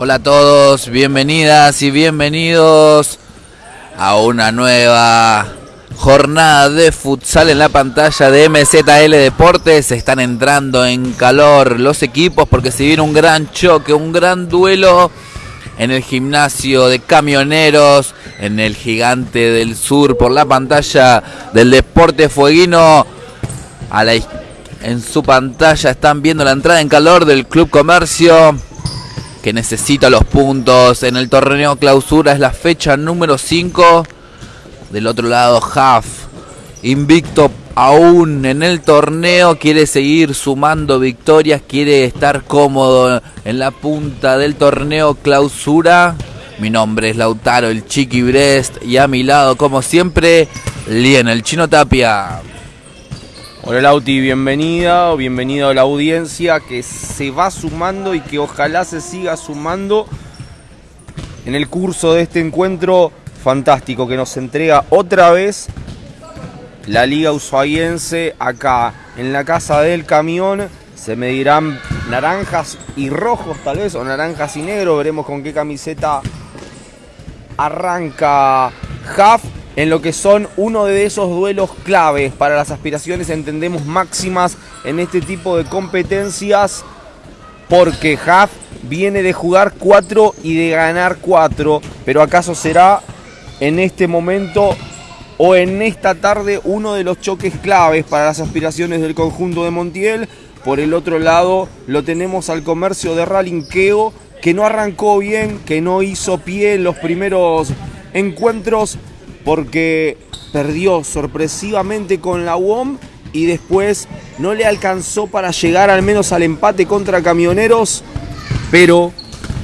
Hola a todos, bienvenidas y bienvenidos a una nueva jornada de futsal en la pantalla de MZL Deportes. Están entrando en calor los equipos porque se viene un gran choque, un gran duelo en el gimnasio de camioneros, en el gigante del sur, por la pantalla del deporte fueguino. En su pantalla están viendo la entrada en calor del Club Comercio, que necesita los puntos. En el torneo clausura es la fecha número 5. Del otro lado, Huff, invicto aún en el torneo, quiere seguir sumando victorias, quiere estar cómodo en la punta del torneo clausura. Mi nombre es Lautaro, el Chiqui Brest, y a mi lado, como siempre, Lien, el Chino Tapia. Hola Lauti, bienvenida o bienvenido a la audiencia que se va sumando y que ojalá se siga sumando en el curso de este encuentro fantástico que nos entrega otra vez la Liga Ushuaiense acá en la casa del camión. Se medirán naranjas y rojos tal vez, o naranjas y negros. Veremos con qué camiseta arranca Huff en lo que son uno de esos duelos claves para las aspiraciones, entendemos, máximas en este tipo de competencias. Porque Huff viene de jugar 4 y de ganar 4. Pero acaso será en este momento o en esta tarde uno de los choques claves para las aspiraciones del conjunto de Montiel. Por el otro lado lo tenemos al comercio de Ralinqueo que no arrancó bien, que no hizo pie en los primeros encuentros porque perdió sorpresivamente con la UOM y después no le alcanzó para llegar al menos al empate contra Camioneros, pero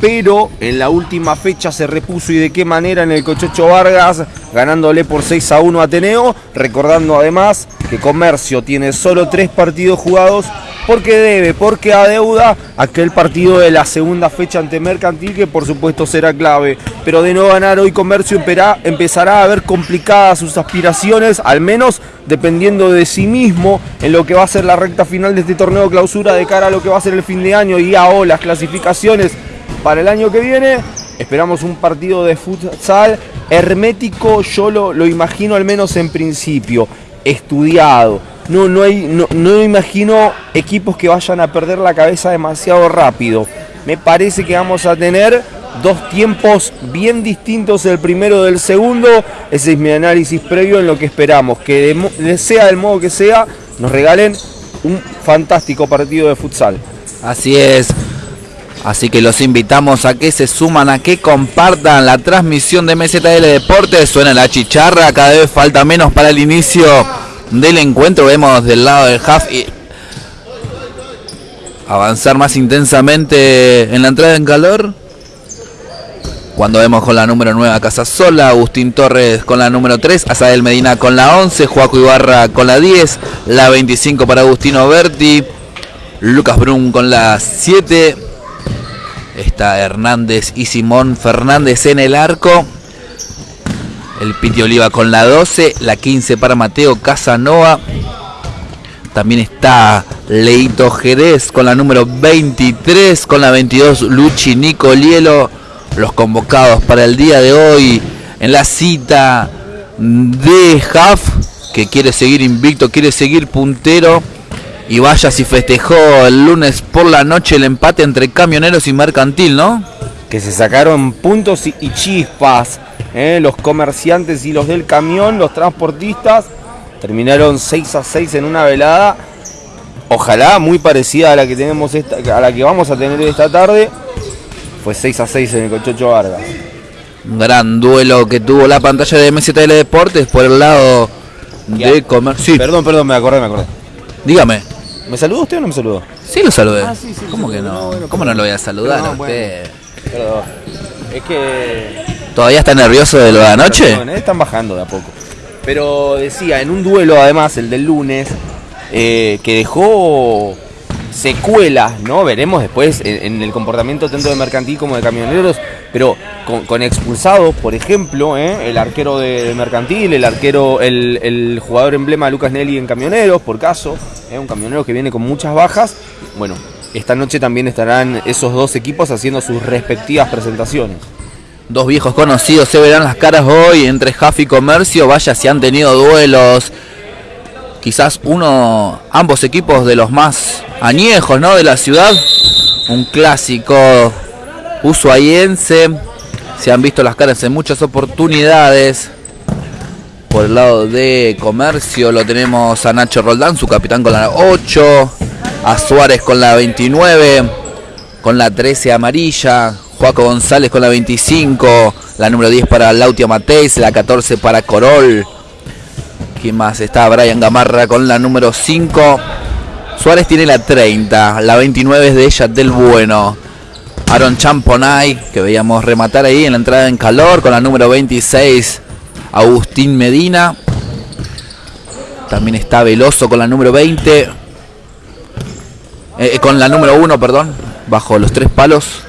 pero en la última fecha se repuso y de qué manera en el Cochecho Vargas, ganándole por 6 a 1 a Ateneo, recordando además que Comercio tiene solo tres partidos jugados porque debe, porque adeuda aquel partido de la segunda fecha ante Mercantil que por supuesto será clave. Pero de no ganar hoy Comercio empezará a ver complicadas sus aspiraciones, al menos dependiendo de sí mismo en lo que va a ser la recta final de este torneo clausura de cara a lo que va a ser el fin de año y a las clasificaciones para el año que viene. Esperamos un partido de futsal hermético, yo lo, lo imagino al menos en principio, estudiado. No, no, hay, no, no imagino equipos que vayan a perder la cabeza demasiado rápido. Me parece que vamos a tener dos tiempos bien distintos el primero del segundo. Ese es mi análisis previo en lo que esperamos. Que sea del modo que sea, nos regalen un fantástico partido de futsal. Así es. Así que los invitamos a que se suman, a que compartan la transmisión de MZL Deportes. Suena la chicharra, cada vez falta menos para el inicio del encuentro. Vemos del lado del half y avanzar más intensamente en la entrada en calor. Cuando vemos con la número 9 a Casasola, Agustín Torres con la número 3, Asael Medina con la 11, Joaco Ibarra con la 10, la 25 para Agustino Berti, Lucas Brun con la 7, Está Hernández y Simón Fernández en el arco. El Piti Oliva con la 12. La 15 para Mateo Casanova. También está Leito Jerez con la número 23. Con la 22 Luchi Nicolielo. Los convocados para el día de hoy en la cita de Huff. Que quiere seguir invicto, quiere seguir puntero y vaya si festejó el lunes por la noche el empate entre camioneros y mercantil, ¿no? Que se sacaron puntos y, chispas. ¿Eh? Los comerciantes y los del camión, los transportistas, terminaron 6 a 6 en una velada. Ojalá muy parecida a la que tenemos esta, a la que vamos a tener esta tarde. Fue 6 a 6 en el Cochocho Vargas. Un gran duelo que tuvo la pantalla de MCTL Deportes por el lado de comercio. Sí. Perdón, perdón, me acordé, me acordé. Dígame. ¿Me saludó usted o no me saludó? Sí, lo saludé. Ah, sí, sí, ¿Cómo que no? ¿Cómo no lo voy a saludar a usted? Perdón. Es que. ¿Todavía está nervioso de lo de anoche? Eh, están bajando de a poco. Pero decía, en un duelo además, el del lunes, eh, que dejó secuelas, ¿no? Veremos después en, el comportamiento tanto de mercantil como de camioneros, pero con, expulsados, por ejemplo, ¿eh? el arquero de, mercantil, el arquero, el, jugador emblema Lucas Nelly en camioneros, por caso, un camionero que viene con muchas bajas. Bueno, esta noche también estarán esos dos equipos haciendo sus respectivas presentaciones. Dos viejos conocidos se verán las caras hoy entre Jaff y Comercio. Vaya si han tenido duelos. Quizás uno, ambos equipos de los más añejos ¿no? de la ciudad. Un clásico usuayense. Se han visto las caras en muchas oportunidades. Por el lado de comercio lo tenemos a Nacho Roldán, su capitán con la 8. A Suárez con la 29. Con la 13 amarilla. Juaco González con la 25. La número 10 para Lautia Mateis. La 14 para Corol. ¿Quién más está? Brian Gamarra con la número 5. Suárez tiene la 30. La 29 es de ella del Bueno. Aaron Champonay, que veíamos rematar ahí en la entrada en calor, con la número 26, Agustín Medina. También está Veloso con la número 20. Eh, eh, con la número 1, perdón. Bajo los tres palos.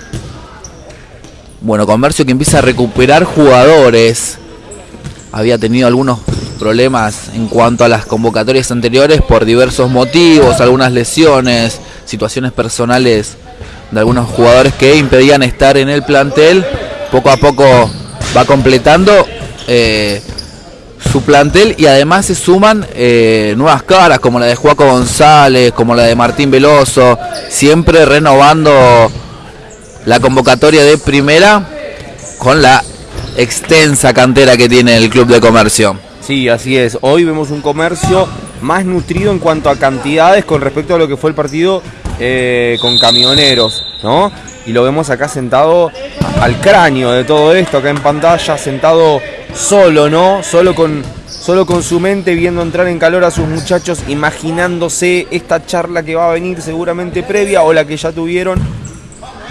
Bueno, Comercio que empieza a recuperar jugadores. Había tenido algunos problemas en cuanto a las convocatorias anteriores por diversos motivos, algunas lesiones, situaciones personales de algunos jugadores que impedían estar en el plantel. Poco a poco va completando eh, su plantel y además se suman eh, nuevas caras como la de Juaco González, como la de Martín Veloso, siempre renovando la convocatoria de primera con la extensa cantera que tiene el Club de Comercio. Sí, así es. Hoy vemos un comercio más nutrido en cuanto a cantidades con respecto a lo que fue el partido eh, con camioneros, ¿no? Y lo vemos acá sentado al cráneo de todo esto, acá en pantalla, sentado solo, ¿no? Solo con, solo con su mente, viendo entrar en calor a sus muchachos, imaginándose esta charla que va a venir seguramente previa o la que ya tuvieron.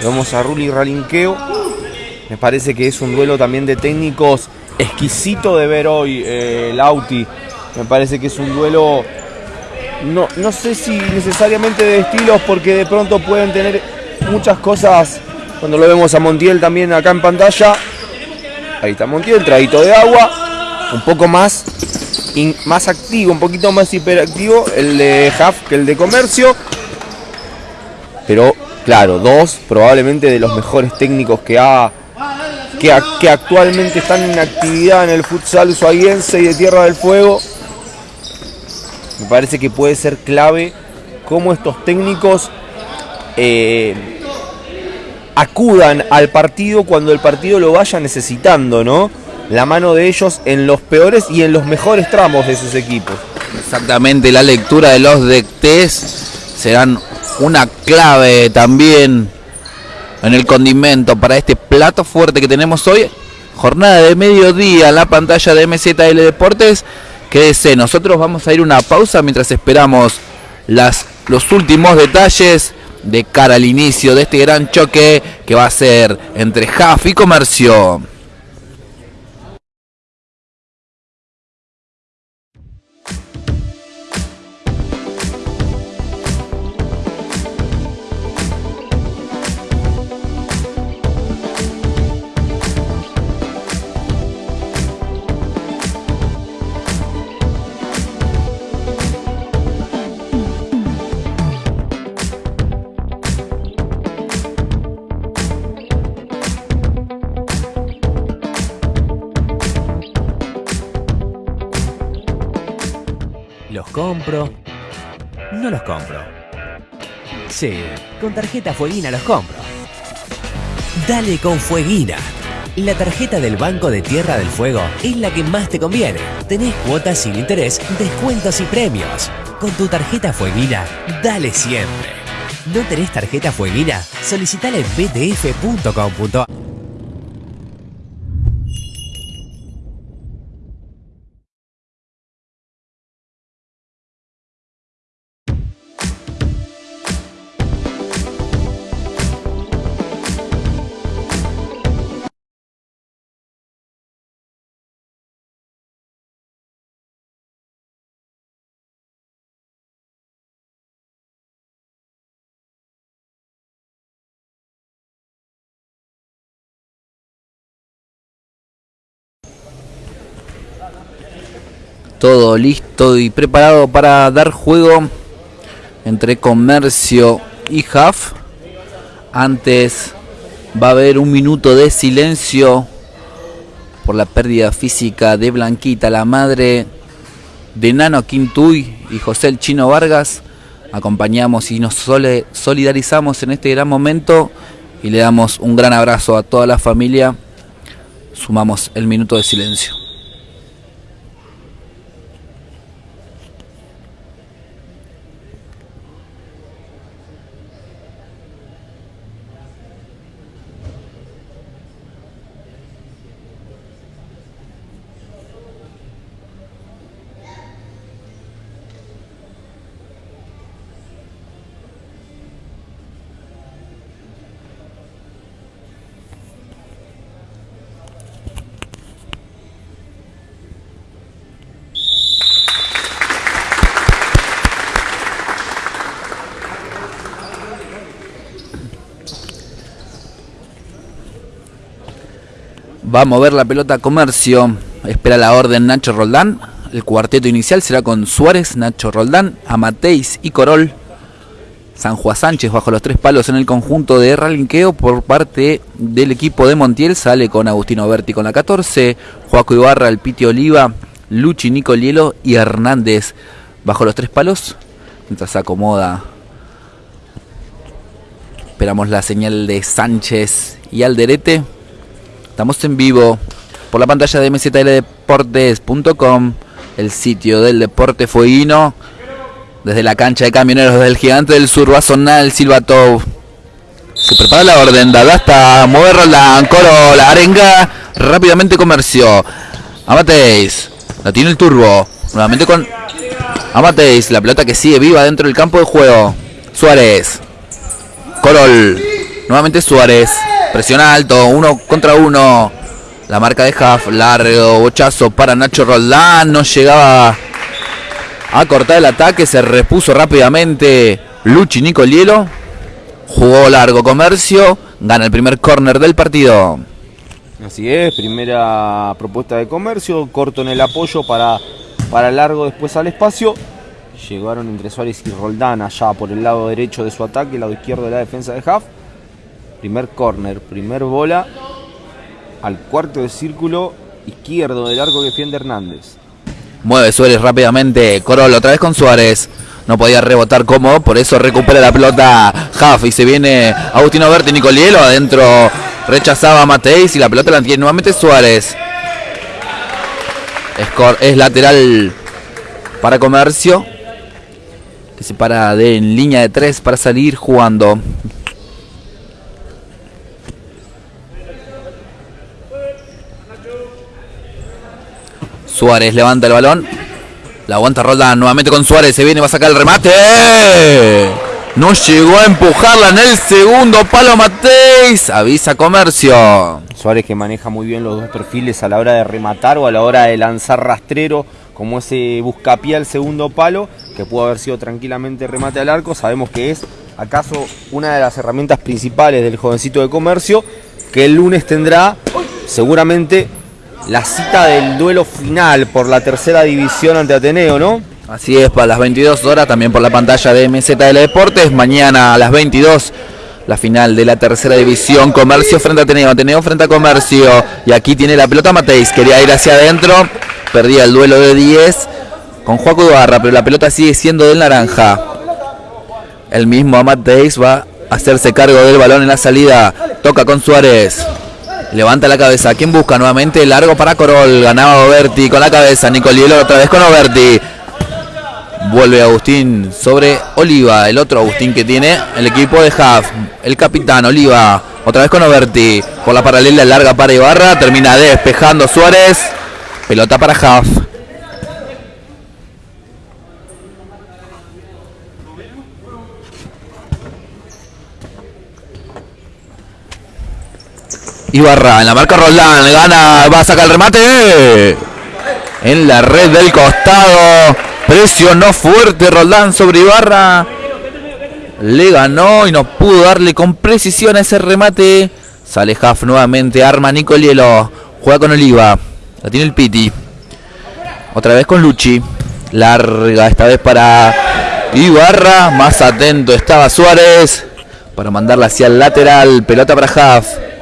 Vemos a Ruli Ralinqueo. Me parece que es un duelo también de técnicos exquisito de ver hoy, eh, Lauti. Me parece que es un duelo no, no sé si necesariamente de estilos, porque de pronto pueden tener muchas cosas. Cuando lo vemos a Montiel también acá en pantalla. Ahí está Montiel, traguito de agua. Un poco más, más activo, un poquito más hiperactivo el de Huff que el de Comercio. Pero claro, dos probablemente de los mejores técnicos que ha que, actualmente están en actividad en el futsal usuayense y de Tierra del Fuego me parece que puede ser clave cómo estos técnicos eh, acudan al partido cuando el partido lo vaya necesitando, ¿no? La mano de ellos en los peores y en los mejores tramos de sus equipos. Exactamente, la lectura de los DECTES serán una clave también en el condimento para este plato fuerte que tenemos hoy. Jornada de mediodía en la pantalla de MZL Deportes. Quédese, nosotros vamos a ir una pausa mientras esperamos las, los últimos detalles de cara al inicio de este gran choque que va a ser entre JAF y Comercio. No los compro. Sí, con tarjeta Fueguina los compro. Dale con Fueguina. La tarjeta del Banco de Tierra del Fuego es la que más te conviene. Tenés cuotas sin interés, descuentos y premios. Con tu tarjeta Fueguina, dale siempre. ¿No tenés tarjeta Fueguina? Solicitala en btf.com.ar todo listo y preparado para dar juego entre Comercio y Huff. Antes va a haber un minuto de silencio por la pérdida física de Blanquita, la madre de Nano Quintuy y José el Chino Vargas. Acompañamos y nos solidarizamos en este gran momento y le damos un gran abrazo a toda la familia. Sumamos el minuto de silencio. Va a mover la pelota Comercio. Espera la orden Nacho Roldán. El cuarteto inicial será con Suárez, Nacho Roldán, Amateis y Corol. San Juan Sánchez bajo los tres palos en el conjunto de ralinqueo por parte del equipo de Montiel. Sale con Agustino Berti con la 14. Joaco Ibarra, el Piti Oliva, Luchi Nicolielo y Hernández bajo los tres palos. Mientras se acomoda. Esperamos la señal de Sánchez y Alderete. Estamos en vivo por la pantalla de mzldeportes.com, el sitio del deporte fueguino. Desde la cancha de camioneros del gigante del sur va a sonar el Silbato. Se prepara la orden, dada hasta mover Roland, coro, la arenga, rápidamente comercio. Amateis, la tiene el turbo, nuevamente con Amateis, la pelota que sigue viva dentro del campo de juego. Suárez, Corol, nuevamente Suárez. Presión alto, uno contra uno. La marca de Huff, largo, bochazo para Nacho Roldán. No llegaba a cortar el ataque, se repuso rápidamente Luchi Nicolielo. Jugó largo comercio, gana el primer córner del partido. Así es, primera propuesta de comercio, corto en el apoyo para, para largo después al espacio. Llegaron entre Suárez y Roldán allá por el lado derecho de su ataque, el lado izquierdo de la defensa de Huff. Primer corner, primer bola al cuarto de círculo izquierdo del arco que defiende Hernández. Mueve Suárez rápidamente. Corol otra vez con Suárez. No podía rebotar cómodo, por eso recupera la pelota Jaff y se viene Agustino Berti Nicolielo adentro. Rechazaba Mateis y la pelota la tiene nuevamente Suárez. Es, lateral para Comercio. Que se para de, en línea de tres para salir jugando. Suárez levanta el balón. La aguanta Roldán nuevamente con Suárez. Se viene, va a sacar el remate. No llegó a empujarla en el segundo palo Mateis. Avisa Comercio. Suárez que maneja muy bien los dos perfiles a la hora de rematar o a la hora de lanzar rastrero, como ese buscapié al segundo palo, que pudo haber sido tranquilamente remate al arco. Sabemos que es acaso una de las herramientas principales del jovencito de comercio, que el lunes tendrá seguramente la cita del duelo final por la tercera división ante Ateneo, ¿no? Así es, para las 22 horas, también por la pantalla de MZL Deportes. Mañana a las 22, la final de la tercera división. Comercio frente a Ateneo, Ateneo frente a Comercio. Y aquí tiene la pelota Mateis, quería ir hacia adentro, perdía el duelo de 10 con Joaco Ibarra, pero la pelota sigue siendo del naranja. El mismo Mateis va a hacerse cargo del balón en la salida. Toca con Suárez. Levanta la cabeza. ¿Quién busca nuevamente? Largo para Corol. Ganaba Oberti con la cabeza. Nicolielo otra vez con Oberti. Vuelve Agustín sobre Oliva. El otro Agustín que tiene el equipo de Huff. El capitán Oliva. Otra vez con Oberti. Por la paralela larga para Ibarra. Termina despejando Suárez. Pelota para Huff. Ibarra en la marca Roldán, gana, va a sacar el remate. En la red del costado. Presionó fuerte Roldán sobre Ibarra. Le ganó y no pudo darle con precisión a ese remate. Sale Jaff nuevamente, arma Nicolielo. Juega con Oliva. La tiene el Piti. Otra vez con Luchi. Larga esta vez para Ibarra, más atento estaba Suárez para mandarla hacia el lateral. Pelota para Huff.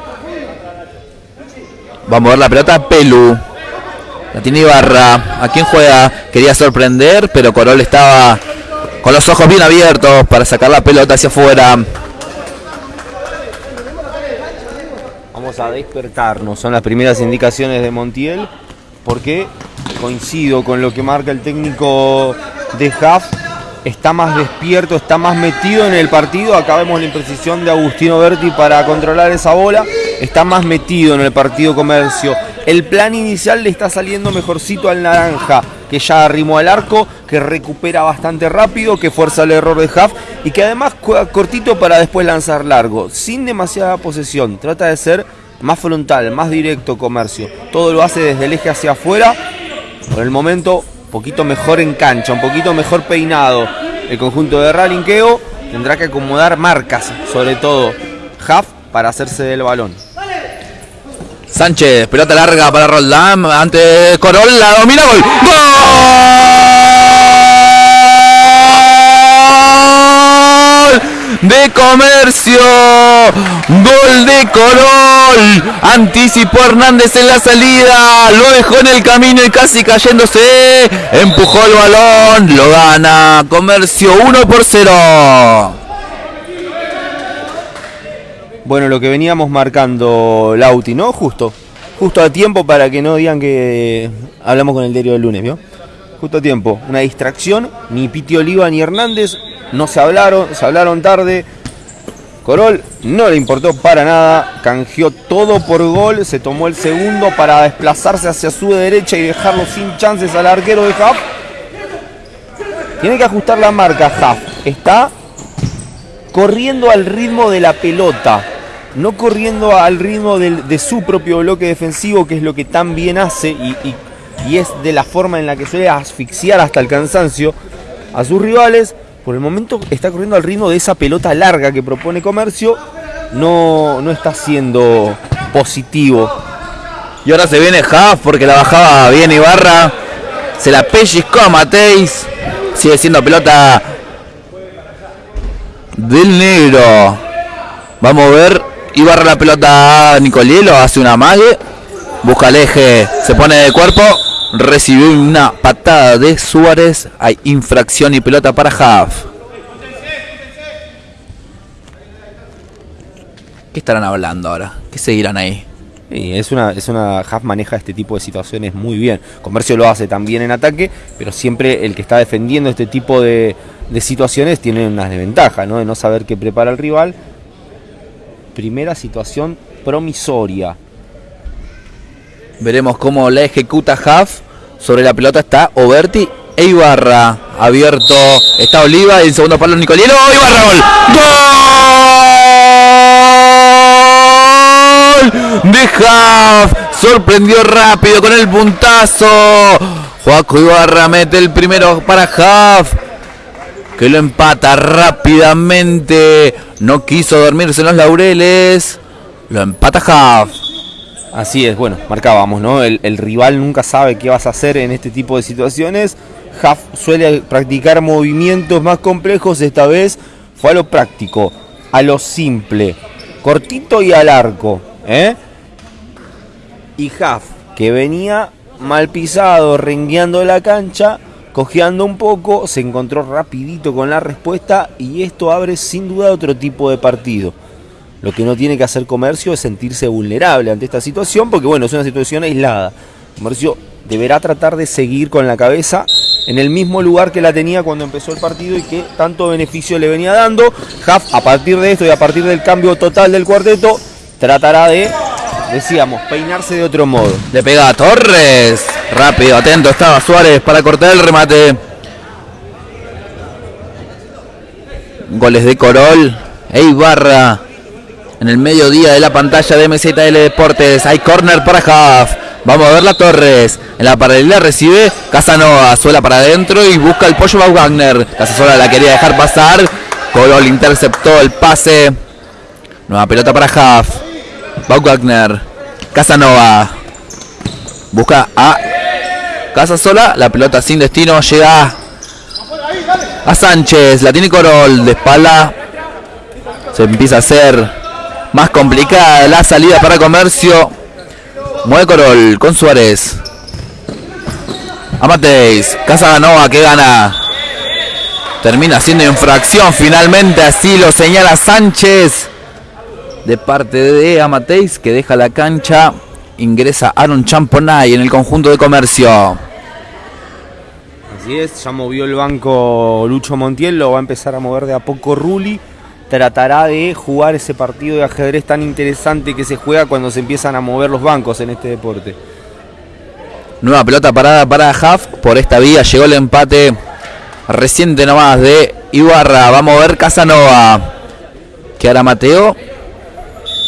Vamos a ver la pelota Pelu. La tiene Ibarra. ¿A quién juega? Quería sorprender, pero Corol estaba con los ojos bien abiertos para sacar la pelota hacia afuera. Vamos a despertarnos. Son las primeras indicaciones de Montiel. Porque coincido con lo que marca el técnico de Huff. Está más despierto, está más metido en el partido. Acá vemos la imprecisión de Agustino Berti para controlar esa bola. Está más metido en el partido comercio el plan inicial le está saliendo mejorcito al naranja, que ya arrimó al arco, que recupera bastante rápido, que fuerza el error de Huff y que además cortito para después lanzar largo, sin demasiada posesión. Trata de ser más frontal, más directo comercio. Todo lo hace desde el eje hacia afuera. Por el momento, poquito mejor en cancha, un poquito mejor peinado. El conjunto de Ralinqueo tendrá que acomodar marcas, sobre todo Huff, para hacerse del balón. Sánchez, pelota larga para Roldán. Ante Corol, la domina, gol. ¡Gol! De comercio, gol de Corol, anticipó Hernández en la salida, lo dejó en el camino y casi cayéndose, empujó el balón, lo gana Comercio 1 por 0. Bueno, lo que veníamos marcando Lauti, ¿no? Justo. Justo a tiempo para que no digan que hablamos con el diario del lunes, ¿vio? Justo a tiempo. Una distracción. Ni Piti Oliva ni Hernández no se hablaron, se hablaron tarde. Corol no le importó para nada, canjeó todo por gol, se tomó el segundo para desplazarse hacia su derecha y dejarlo sin chances al arquero de Huff. Tiene que ajustar la marca Huff. Está corriendo al ritmo de la pelota no corriendo al ritmo de su propio bloque defensivo, que es lo que tan bien hace y, es de la forma en la que suele asfixiar hasta el cansancio a sus rivales. Por el momento está corriendo al ritmo de esa pelota larga que propone Comercio, no, no está siendo positivo. Y ahora se viene Huff porque la bajaba bien Ibarra. Se la pellizcó a Mateis. Sigue siendo pelota del negro. Vamos a ver Ibarra la pelota a Nicolielo, hace una mague, busca el eje, se pone de cuerpo, recibió una patada de Suárez, hay infracción y pelota para Haaf. ¿Qué estarán hablando ahora? ¿Qué seguirán ahí? es una, es una Haaf maneja este tipo de situaciones muy bien. Comercio lo hace también en ataque, pero siempre el que está defendiendo este tipo de, de situaciones tiene unas desventajas, ¿no? De no saber qué prepara el rival primera situación promisoria. Veremos cómo la ejecuta Huff. Sobre la pelota está Oberti e Ibarra. Abierto está Oliva en segundo palo Nicolielo. Ibarra gol. ¡Gol! De Huff. Sorprendió rápido con el puntazo. Joaco Ibarra mete el primero para Huff que lo empata rápidamente. No quiso dormirse en los laureles. Lo empata Huff. Así es, bueno, marcábamos, ¿no? El, rival nunca sabe qué vas a hacer en este tipo de situaciones. Huff suele practicar movimientos más complejos. Esta vez fue a lo práctico, a lo simple, cortito y al arco. ¿eh? Y Huff, que venía mal pisado, rengueando la cancha, Cojeando un poco, se encontró rapidito con la respuesta y esto abre sin duda otro tipo de partido. Lo que no tiene que hacer comercio es sentirse vulnerable ante esta situación porque bueno, es una situación aislada. Comercio deberá tratar de seguir con la cabeza en el mismo lugar que la tenía cuando empezó el partido y que tanto beneficio le venía dando. Huff, a partir de esto y a partir del cambio total del cuarteto, tratará de decíamos, peinarse de otro modo. Le pega a Torres. Rápido, atento estaba Suárez para cortar el remate. Goles de Corol e Ibarra. En el mediodía de la pantalla de MZL Deportes. Hay corner para Huff. Vamos a ver la Torres. En la paralela recibe Casanova. Suela para adentro y busca el pollo Wagner. Casasola la quería dejar pasar. Corol interceptó el pase. Nueva pelota para Huff. Wagner. Casanova. Busca a Casa Sola. La pelota sin destino llega a Sánchez. La tiene Corol de espalda. Se empieza a hacer más complicada la salida para comercio. Mueve Corol con Suárez. A Mateis. Casanova que gana. Termina siendo infracción finalmente. Así lo señala Sánchez. De parte de Amateis que deja la cancha. Ingresa Aaron Champonay en el conjunto de comercio. Así es, ya movió el banco Lucho Montiel, lo va a empezar a mover de a poco Ruli. Tratará de jugar ese partido de ajedrez tan interesante que se juega cuando se empiezan a mover los bancos en este deporte. Nueva pelota parada para Huff. Por esta vía llegó el empate reciente nomás de Ibarra. Va a mover Casanova. Que ahora Mateo.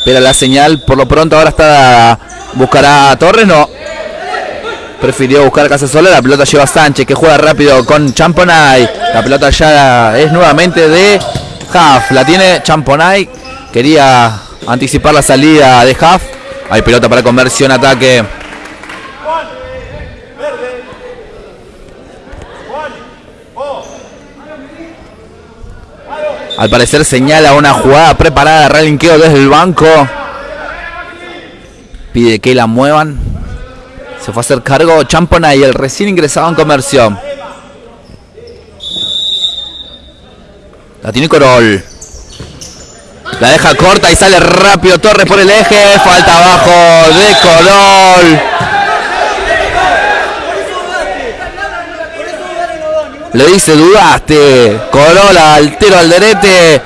Espera la señal. Por lo pronto ahora está. Buscará a Torres. No. Prefirió buscar a Casasola. La pelota lleva a Sánchez que juega rápido con Champonay. La pelota ya es nuevamente de Huff. La tiene Champonay. Quería anticipar la salida de Huff. Hay pelota para conversión, ataque. Al parecer señala una jugada preparada, relinqueo desde el banco. Pide que la muevan. Se fue a hacer cargo Champona y el recién ingresado en comercio. La tiene Corol. La deja corta y sale rápido Torres por el eje. Falta abajo de Corol. Le dice, dudaste. Corola, altero al derete.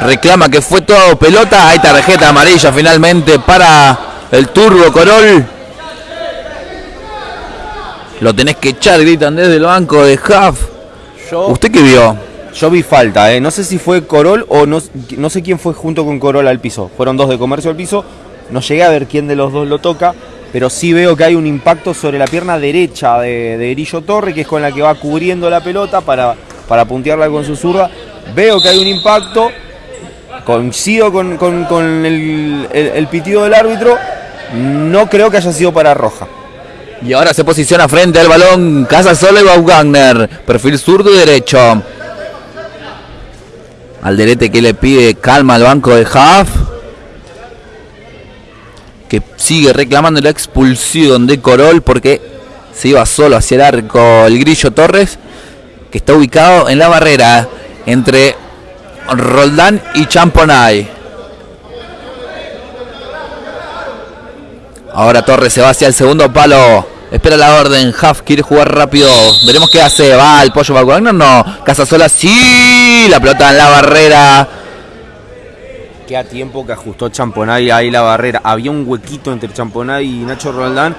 Reclama que fue todo pelota. Hay tarjeta amarilla finalmente para el Turbo Corol. Lo tenés que echar, gritan desde el banco de Huff. Yo, ¿Usted qué vio? yo vi falta, ¿eh? no sé si fue Corol o no, no sé quién fue junto con Corol al piso. Fueron dos de comercio al piso. No llegué a ver quién de los dos lo toca, pero sí veo que hay un impacto sobre la pierna derecha de, de Grillo Torre, que es con la que va cubriendo la pelota para, para puntearla con su zurda. Veo que hay un impacto, coincido con, con- con el, el- el pitido del árbitro, no creo que haya sido para roja. Y ahora se posiciona frente al balón Casasola y Baumgartner. Perfil zurdo y derecho. Alderete que le pide calma al banco de Huff. Que sigue reclamando la expulsión de Corol porque se iba solo hacia el arco el Grillo Torres. Que está ubicado en la barrera entre Roldán y Champonay. Ahora Torres se va hacia el segundo palo. Espera la orden. Huff quiere jugar rápido. Veremos qué hace. Va el pollo Wagner. No. Casasola sí. La pelota en la barrera. Qué a tiempo que ajustó Champonay ahí la barrera. Había un huequito entre Champonay y Nacho Roldán.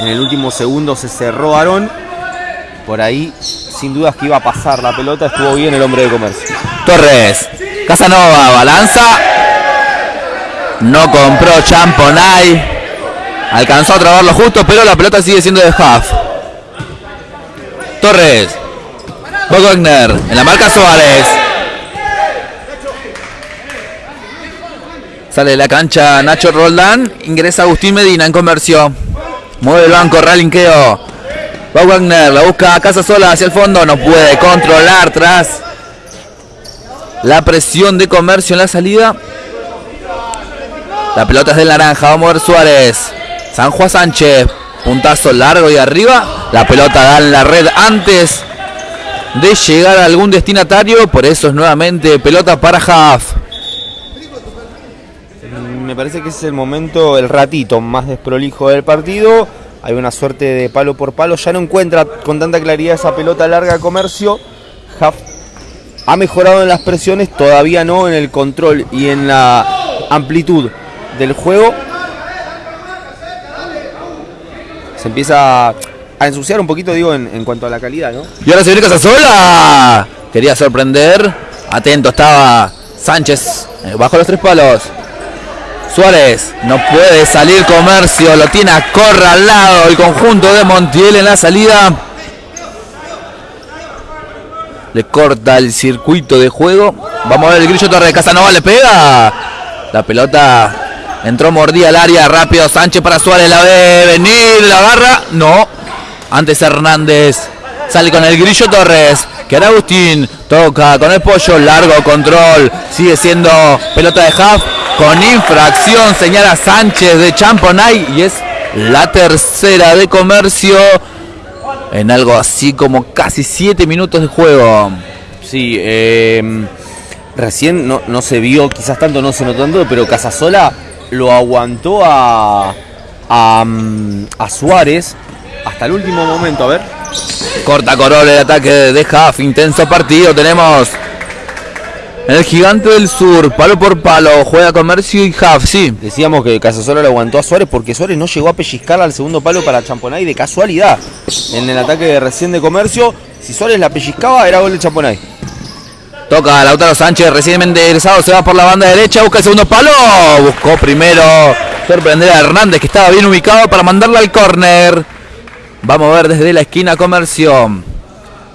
En el último segundo se cerró Aarón. Por ahí, sin dudas que iba a pasar la pelota. Estuvo bien el hombre de comercio. Torres. Casanova. Balanza. No compró Champonay. Alcanzó a trabarlo justo, pero la pelota sigue siendo de Huff. Torres. Wagner. En la marca Suárez. Sale de la cancha Nacho Roldán. Ingresa Agustín Medina en comercio. Mueve el banco, relinqueo. Va Wagner, la busca a casa sola hacia el fondo. No puede controlar tras la presión de comercio en la salida. La pelota es del naranja. Va a mover Suárez. San Juan Sánchez. Puntazo largo y arriba. La pelota da en la red antes de llegar a algún destinatario. Por eso es nuevamente pelota para Huff. Me parece que es el momento, el ratito más desprolijo del partido. Hay una suerte de palo por palo. Ya no encuentra con tanta claridad esa pelota larga comercio. Huff ha mejorado en las presiones, todavía no en el control y en la amplitud del juego. Se empieza a ensuciar un poquito, digo, en, cuanto a la calidad, ¿no? Y ahora se viene Casasola. Quería sorprender. Atento estaba Sánchez. eh, Bajo los tres palos. Suárez. No puede salir comercio. Lo tiene acorralado el conjunto de Montiel en la salida. Le corta el circuito de juego. Vamos a ver el grillo Torre de Casanova. Le pega. La pelota entró mordida al área. Rápido Sánchez para Suárez. La ve venir. La agarra. No. Antes Hernández Sale con el Grillo Torres. Que ahora Agustín toca con el pollo. Largo control. Sigue siendo pelota de half. Con infracción señala Sánchez de Champonay. Y es la tercera de comercio. En algo así como casi 7 minutos de juego. Sí, eh, recién no, no se vio, quizás tanto no se notó tanto, pero Casasola lo aguantó a, a, mm, a Suárez hasta el último momento. A ver. Corta Corol el ataque de Huff. Intenso partido. Tenemos en el gigante del sur. Palo por palo. Juega Comercio y Huff. Sí. Decíamos que Casasola lo aguantó a Suárez porque Suárez no llegó a pellizcar al segundo palo para Champonay de casualidad. En el ataque recién de Comercio, si Suárez la pellizcaba, era gol de Champonay. Toca Lautaro Sánchez, recientemente egresado, se va por la banda derecha, busca el segundo palo. Buscó primero sorprender a Hernández, que estaba bien ubicado para mandarla al córner. Vamos a ver desde la esquina Comercio.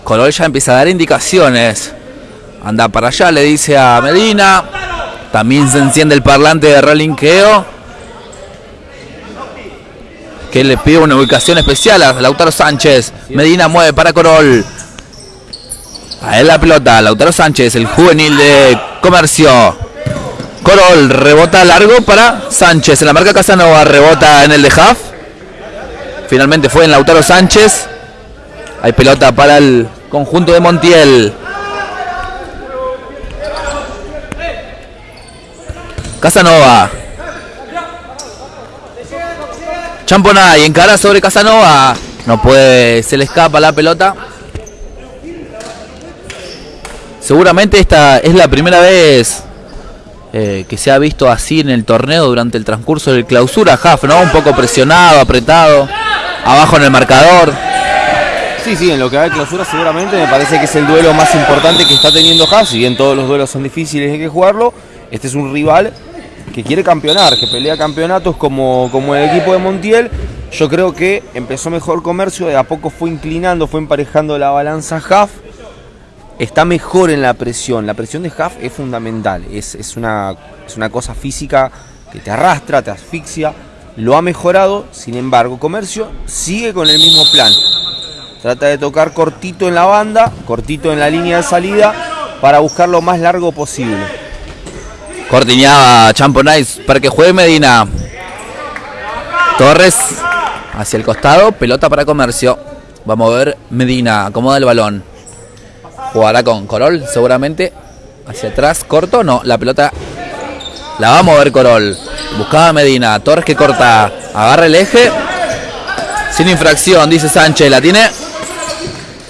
Colol ya empieza a dar indicaciones. Anda para allá, le dice a Medina. También se enciende el parlante de relinqueo. Que le pide una ubicación especial a Lautaro Sánchez. Medina mueve para Corol. A él la pelota, Lautaro Sánchez, el juvenil de Comercio. Corol rebota largo para Sánchez. En la marca Casanova rebota en el de Huff. Finalmente fue en Lautaro Sánchez. Hay pelota para el conjunto de Montiel. Casanova. Champonay encara sobre Casanova. No puede, se le escapa la pelota. Seguramente esta es la primera vez eh, que se ha visto así en el torneo durante el transcurso del clausura. Huff, ¿no? Un poco presionado, apretado, abajo en el marcador. Sí, sí, en lo que va de clausura seguramente me parece que es el duelo más importante que está teniendo Haas. Si bien todos los duelos son difíciles hay que jugarlo, este es un rival que quiere campeonar, que pelea campeonatos como, como el equipo de Montiel. Yo creo que empezó mejor comercio, de a poco fue inclinando, fue emparejando la balanza Huff. Está mejor en la presión. La presión de Huff es fundamental. Es, es, una, es una cosa física que te arrastra, te asfixia. Lo ha mejorado, sin embargo, Comercio sigue con el mismo plan. Trata de tocar cortito en la banda, cortito en la línea de salida, para buscar lo más largo posible. Cortiñaba Champonais para que juegue Medina. Torres hacia el costado, pelota para Comercio. Vamos a ver Medina, acomoda el balón. Jugará con Corol, seguramente. Hacia atrás, corto, no, la pelota la va a mover Corol. Buscaba Medina, Torres que corta, agarra el eje. Sin infracción, dice Sánchez, la tiene.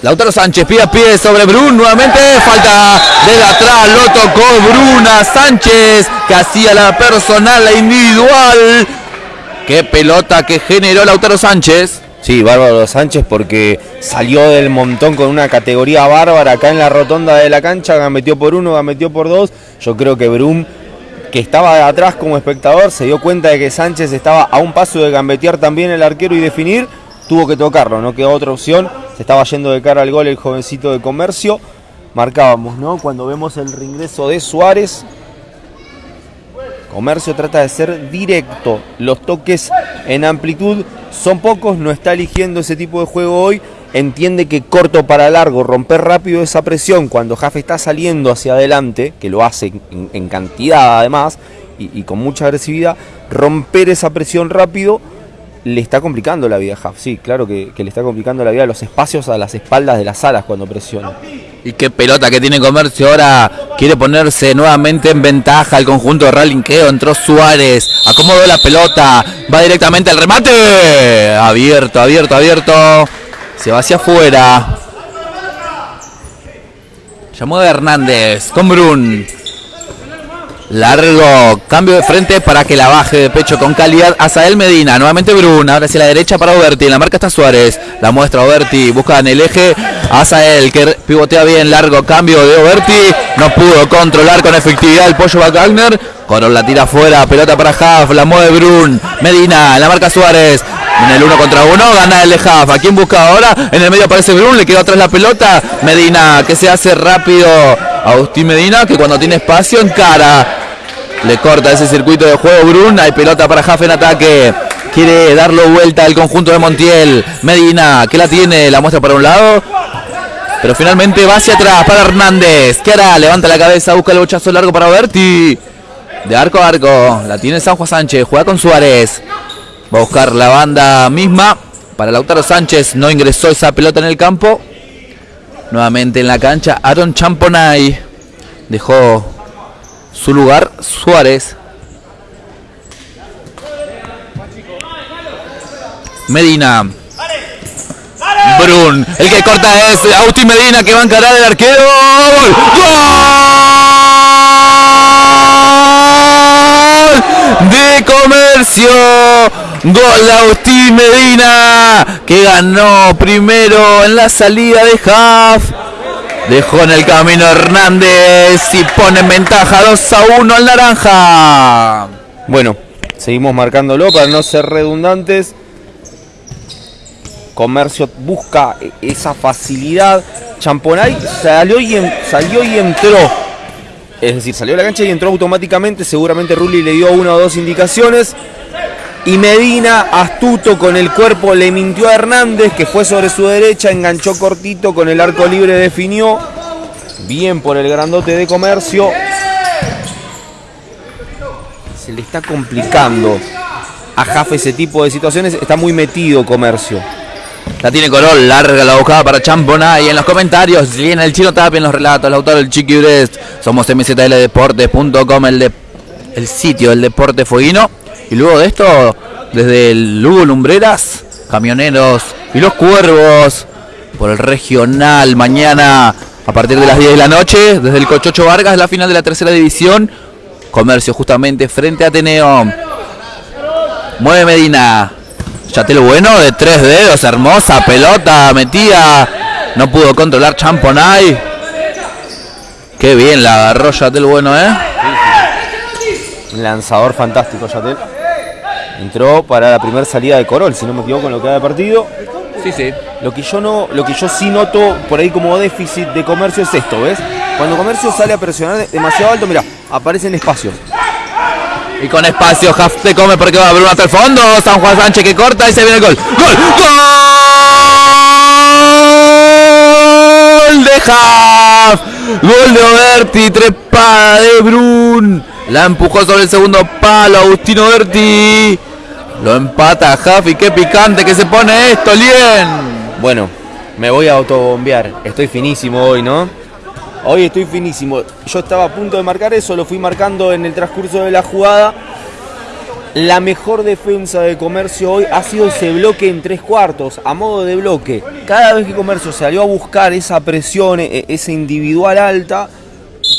Lautaro Sánchez pide a pie sobre Brun nuevamente. Falta desde atrás. Lo tocó Bruna Sánchez que hacía la personal, la individual. Qué pelota que generó Lautaro Sánchez. Sí, Bárbaro Sánchez porque salió del montón con una categoría bárbara acá en la rotonda de la cancha, gametió por uno, gametió por dos. Yo creo que Brum, que estaba atrás como espectador, se dio cuenta de que Sánchez estaba a un paso de gambetear también el arquero y definir, tuvo que tocarlo, no quedó otra opción. Se estaba yendo de cara al gol el jovencito de comercio. Marcábamos, ¿no? Cuando vemos el reingreso de Suárez, Comercio trata de ser directo. Los toques en amplitud son pocos, no está eligiendo ese tipo de juego hoy. Entiende que corto para largo, romper rápido esa presión cuando Jafe está saliendo hacia adelante, que lo hace en, cantidad además y, y, con mucha agresividad, romper esa presión rápido le está complicando la vida a Jaf. Sí, claro que, que, le está complicando la vida los espacios a las espaldas de las alas cuando presiona. Y qué pelota que tiene Comercio ahora. Quiere ponerse nuevamente en ventaja el conjunto de Ralinqueo. Entró Suárez. Acomodó la pelota. Va directamente al remate. Abierto, abierto, abierto. Se va hacia afuera. Llamó de Hernández con Brun. Largo, cambio de frente para que la baje de pecho con calidad. Azael Medina, nuevamente Bruna, ahora hacia la derecha para Oberti, en la marca está Suárez, la muestra Oberti, busca en el eje. Azael que pivotea bien, largo cambio de Oberti, no pudo controlar con efectividad el pollo Wagner, Corol la tira afuera, pelota para Haaf, la mueve Brun, Medina, en la marca Suárez, en el uno contra uno, gana el de Haaf, ¿a quién busca ahora? En el medio aparece Brun, le queda atrás la pelota, Medina que se hace rápido, Agustín Medina que cuando tiene espacio encara le corta ese circuito de juego Brun. Hay pelota para Jafe en ataque. Quiere darlo vuelta al conjunto de Montiel. Medina, que la tiene, la muestra para un lado. Pero finalmente va hacia atrás para Hernández. ¿Qué hará? Levanta la cabeza, busca el bochazo largo para Berti. De arco a arco. La tiene San Juan Sánchez. Juega con Suárez. Va a buscar la banda misma. Para Lautaro Sánchez. No ingresó esa pelota en el campo. Nuevamente en la cancha. Aaron Champonay. Dejó su lugar Suárez. Medina. Brun. El que corta es Agustín Medina que va a encarar el arquero. ¡Gol! De comercio. Gol de Agustín Medina que ganó primero en la salida de Half. Dejó en el camino Hernández y pone en ventaja 2 a 1 al naranja. Bueno, seguimos marcándolo para no ser redundantes. Comercio busca esa facilidad. Champonay salió y, salió y entró. Es decir, salió a la cancha y entró automáticamente. Seguramente Rulli le dio una o dos indicaciones. Y Medina, astuto con el cuerpo, le mintió a Hernández, que fue sobre su derecha, enganchó cortito, con el arco libre definió. Bien por el grandote de comercio. Se le está complicando a Jaffe ese tipo de situaciones. Está muy metido comercio. La tiene Corol, larga la buscada para Champonay. En los comentarios, viene el chino Tapia en los relatos, el autor del Chiqui Brest. Somos mzldeportes.com, el, de, el sitio del deporte fueguino. Y luego de esto, desde el Lugo Lumbreras, Camioneros y los Cuervos, por el regional, mañana a partir de las 10 de la noche, desde el Cochocho Vargas, la final de la tercera división. Comercio justamente frente a Ateneo. Mueve Medina. Yatel bueno de tres dedos, hermosa pelota metida. No pudo controlar Champonay. Qué bien la agarró Yatel bueno, ¿eh? Lanzador fantástico, Yatel. Entró para la primera salida de Corol, si no me equivoco en lo que da de partido. Sí, sí. Lo que yo no, lo que yo sí noto por ahí como déficit de comercio es esto, ¿ves? Cuando comercio sale a presionar demasiado alto, mira, aparecen espacios. Y con espacio, Huff te come porque va Bruno hasta el fondo. San Juan Sánchez que corta y se viene el gol. ¡Gol! ¡Gol de Huff! Gol de Oberti, trepada de Brun. La empujó sobre el segundo palo Agustino Oberti. Lo empata y qué picante que se pone esto, Lien. Bueno, me voy a autobombear. Estoy finísimo hoy, ¿no? Hoy estoy finísimo. Yo estaba a punto de marcar eso, lo fui marcando en el transcurso de la jugada. La mejor defensa de Comercio hoy ha sido ese bloque en tres cuartos, a modo de bloque. Cada vez que Comercio salió a buscar esa presión, e- esa individual alta,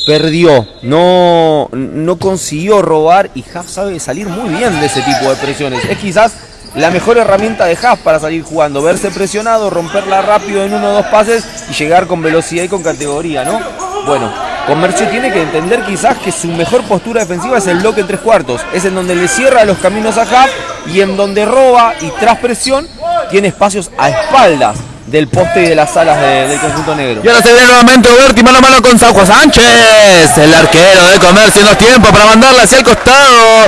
perdió. No, no consiguió robar y Haas sabe salir muy bien de ese tipo de presiones. Es quizás la mejor herramienta de Haas para salir jugando, verse presionado, romperla rápido en uno o dos pases y llegar con velocidad y con categoría, ¿no? Bueno, Comercio tiene que entender quizás que su mejor postura defensiva es el bloque en tres cuartos. Es en donde le cierra los caminos a Haas y en donde roba y tras presión tiene espacios a espaldas del poste y de las alas de- del conjunto negro. Y ahora se viene nuevamente Oberti mano a mano con Juan Sánchez. El arquero de comercio en los tiempos para mandarla hacia el costado.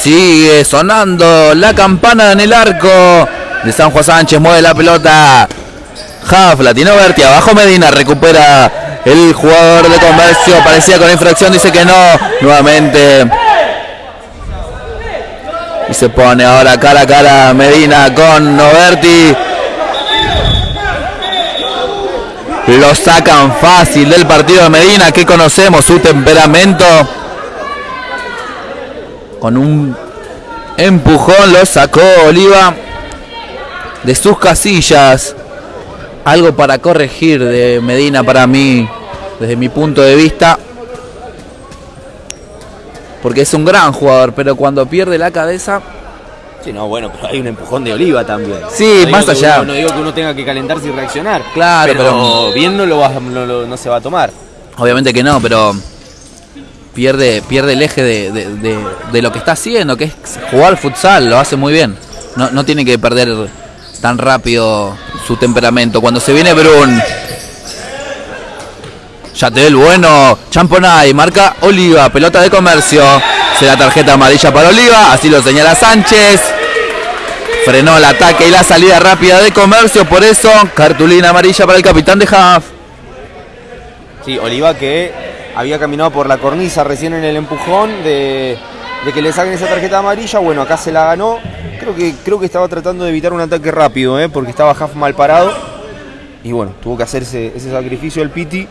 Sigue sonando la campana en el arco de San Juan Sánchez. Mueve la pelota. Huff, la tiene. Abajo Medina recupera el jugador de comercio. Parecía con infracción, dice que no. Nuevamente. Y se pone ahora cara a cara Medina con Oberti. Lo sacan fácil del partido de Medina, que conocemos su temperamento. Con un empujón lo sacó Oliva de sus casillas. Algo para corregir de Medina para mí, desde mi punto de vista. Porque es un gran jugador, pero cuando pierde la cabeza, Sí, no, bueno, pero hay un empujón de Oliva también. Sí, No más allá. uno- no digo que uno tenga que calentarse y reaccionar. Claro, pero, pero- bien no, lo va- no, lo- no se va a tomar. Obviamente que no, pero pierde, pierde el eje de, de- de- de lo que está haciendo, que es jugar futsal, lo hace muy bien. No, no tiene que perder tan rápido su temperamento. Cuando se viene Brun, Yatel bueno, Champonay, marca Oliva, pelota de comercio. Será tarjeta amarilla para Oliva, así lo señala Sánchez. Frenó el ataque y la salida rápida de comercio. Por eso, cartulina amarilla para el capitán de Haaf. Sí, Oliva que había caminado por la cornisa recién en el empujón de, de que le saquen esa tarjeta amarilla. Bueno, acá se la ganó. Creo que, creo que estaba tratando de evitar un ataque rápido, ¿eh? porque estaba Haaf mal parado. Y bueno, tuvo que hacer ese, ese sacrificio el Piti.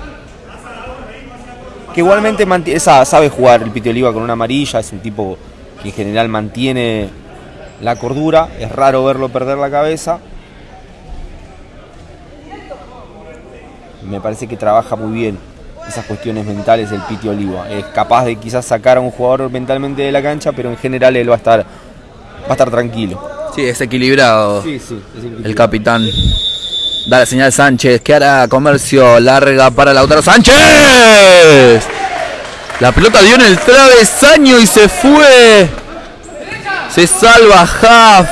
Que igualmente esa- sabe jugar el Piti Oliva con una amarilla. Es un tipo que en general mantiene la cordura. Es raro verlo perder la cabeza. me parece que trabaja muy bien esas cuestiones mentales del Piti Oliva. Es capaz de quizás sacar a un jugador mentalmente de la cancha, pero en general él va a estar, va a estar tranquilo. Sí, es equilibrado. Sí, sí. El capitán. Da la señal Sánchez. que hará comercio? Larga para Lautaro Sánchez. La pelota dio en el travesaño y se fue. Se salva Haaf.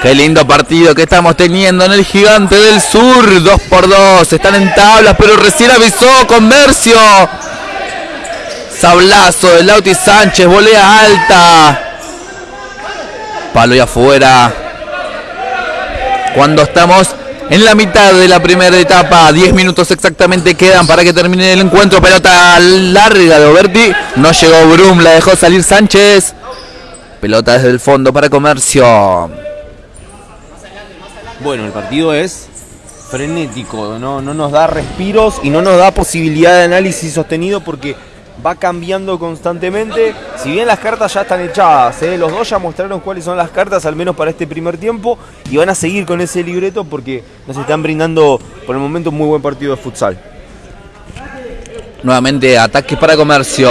Qué lindo partido que estamos teniendo en el Gigante del Sur. 2 por 2 Están en tablas, pero recién avisó Comercio. Sablazo de Lauti Sánchez. Volea alta. Palo y afuera. Cuando estamos en la mitad de la primera etapa, 10 minutos exactamente quedan para que termine el encuentro. Pelota larga de Oberti. No llegó Brum, la dejó salir Sánchez. Pelota desde el fondo para Comercio. Bueno, el partido es frenético, no, no nos da respiros y no nos da posibilidad de análisis sostenido porque va cambiando constantemente. Si bien las cartas ya están echadas, ¿eh? los dos ya mostraron cuáles son las cartas, al menos para este primer tiempo, y van a seguir con ese libreto porque nos están brindando por el momento un muy buen partido de futsal. Nuevamente ataques para Comercio.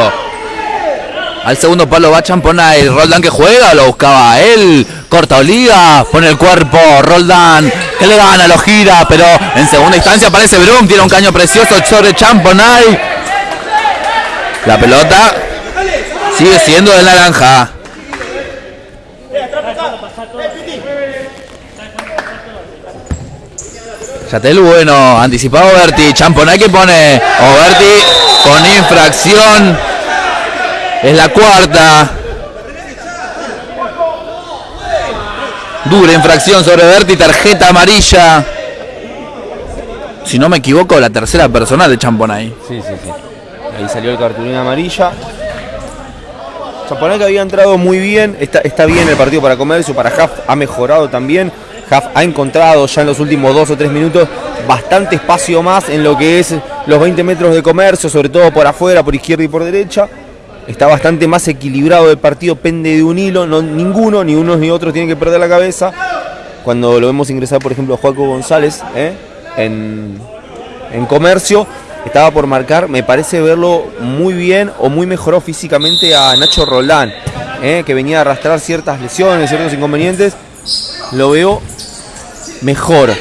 Al segundo palo va Champonay. Roldán que juega, lo buscaba él. Corta Oliva, pone el cuerpo. Roldán que le gana, lo gira. Pero en segunda instancia aparece Brum. Tiene un caño precioso sobre Champonay. La pelota sigue siendo de naranja. Yatel bueno, anticipado Oberti, Champonay que pone Oberti con infracción. Es la cuarta. Dura infracción sobre Berti, tarjeta amarilla. Si no me equivoco, la tercera personal de Champonay. Sí, sí, sí. Ahí salió el cartulina amarilla. Chaponá que había entrado muy bien, está, está bien el partido para comercio, para Haf ha mejorado también. Haf ha encontrado ya en los últimos dos o tres minutos bastante espacio más en lo que es los 20 metros de comercio, sobre todo por afuera, por izquierda y por derecha. Está bastante más equilibrado el partido, pende de un hilo, no, ninguno, ni unos ni otros tienen que perder la cabeza. Cuando lo vemos ingresar, por ejemplo, a Joaco González ¿eh? en, en comercio, estaba por marcar, me parece verlo muy bien o muy mejoró físicamente a Nacho Roldán, ¿eh? que venía a arrastrar ciertas lesiones, ciertos inconvenientes. Lo veo mejor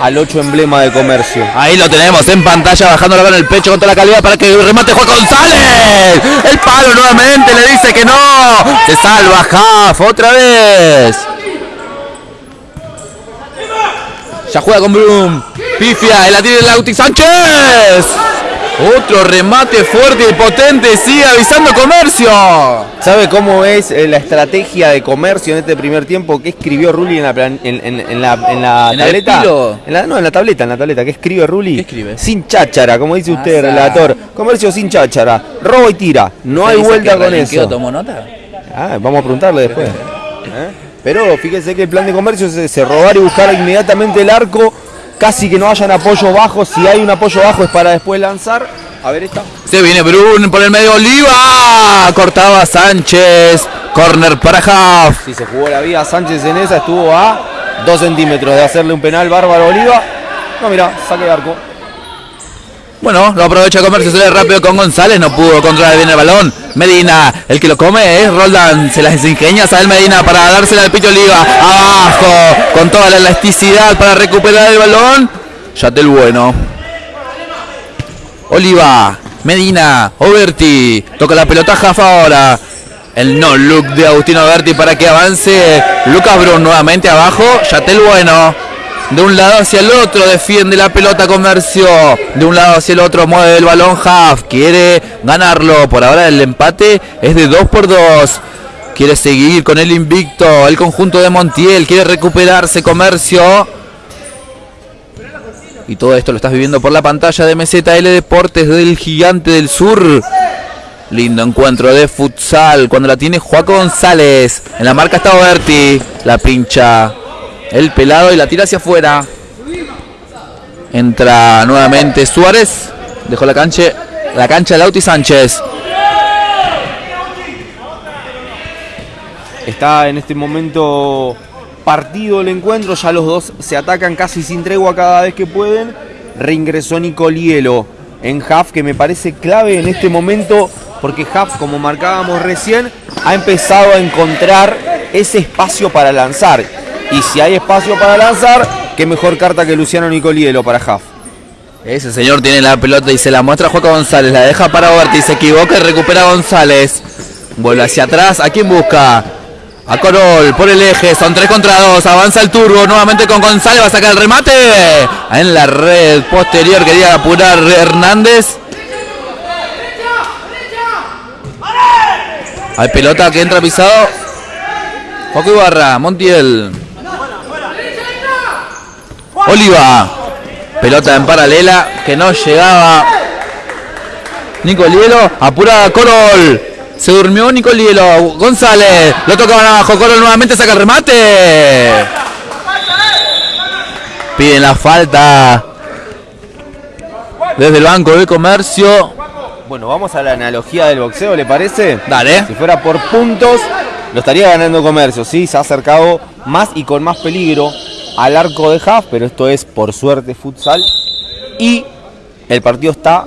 al 8 emblema de comercio. Ahí lo tenemos en pantalla, bajando con el pecho contra la calidad para que remate Juan González. El palo nuevamente le dice que no. Se salva Jaf otra vez. Ya juega con Bloom. Pifia, el la tiene Lauti Sánchez. Otro remate fuerte y potente. Sigue avisando comercio. ¿Sabe cómo es eh, la estrategia de comercio en este primer tiempo? ¿Qué escribió Rulli en la, plan- en, en- en la, en la ¿En el tableta? En la- no, en la tableta, en la tableta. ¿Qué escribe Rulli? ¿Qué escribe? Sin cháchara, como dice usted, Asa. relator. Comercio sin cháchara. Robo y tira. No hay vuelta que con eso. tomó nota? Ah, vamos a preguntarle después. ¿Eh? Pero fíjese que el plan de comercio es ese, robar y buscar inmediatamente el arco, casi que no hayan apoyo bajo, si hay un apoyo bajo es para después lanzar. A ver esta. Se viene Brun por el medio Oliva. Cortaba Sánchez. Corner para Jaf. Si se jugó la vida Sánchez en esa, estuvo a 2 centímetros de hacerle un penal bárbaro a Oliva. No, mira, saque de arco. Bueno, lo aprovecha Comercio, sale rápido con González, no pudo controlar bien el balón. Medina, el que lo come es Roldán, se las ingenia a Medina para dársela al Pito Oliva. Abajo, con toda la elasticidad para recuperar el balón. Yatel bueno. Oliva, Medina, Oberti, toca la pelota Jafa ahora. El no look de Agustino Oberti para que avance. Lucas Brun nuevamente abajo. Yatel bueno. De un lado hacia el otro defiende la pelota Comercio. De un lado hacia el otro mueve el balón Half. Quiere ganarlo. Por ahora el empate es de 2 por 2. Quiere seguir con el invicto. El conjunto de Montiel quiere recuperarse comercio. Y todo esto lo estás viviendo por la pantalla de MZL Deportes del Gigante del Sur. Lindo encuentro de futsal cuando la tiene Juaco González. En la marca está Oberti. La pincha el pelado y la tira hacia afuera. Entra nuevamente Suárez. Dejó la cancha, la cancha Lauti Sánchez. Está en este momento partido el encuentro, ya los dos se atacan casi sin tregua cada vez que pueden. Reingresó Nicolielo en Huff, que me parece clave en este momento, porque Huff, como marcábamos recién, ha empezado a encontrar ese espacio para lanzar. Y si hay espacio para lanzar, qué mejor carta que Luciano Nicolielo para Huff. Ese señor tiene la pelota y se la muestra a Juaco González. La deja para Oberti, se equivoca y recupera a González. Vuelve hacia atrás. ¿A quién busca? A Corol por el eje, son 3 contra 2. Avanza el turbo nuevamente con González. Va a sacar el remate. En la red posterior quería apurar Hernández. Hay pelota que entra pisado. Joaquín Ibarra, Montiel. Oliva. Pelota en paralela que no llegaba. Nicolielo. Apura Corol. Se durmió Nicolielo. González. Lo tocaban abajo. Corol nuevamente saca el remate. Piden la falta. Desde el Banco de Comercio. Bueno, vamos a la analogía del boxeo, ¿le parece? Dale. Si fuera por puntos, lo estaría ganando Comercio, sí, se ha acercado más y con más peligro al arco de Huff, pero esto es por suerte futsal. Y el partido está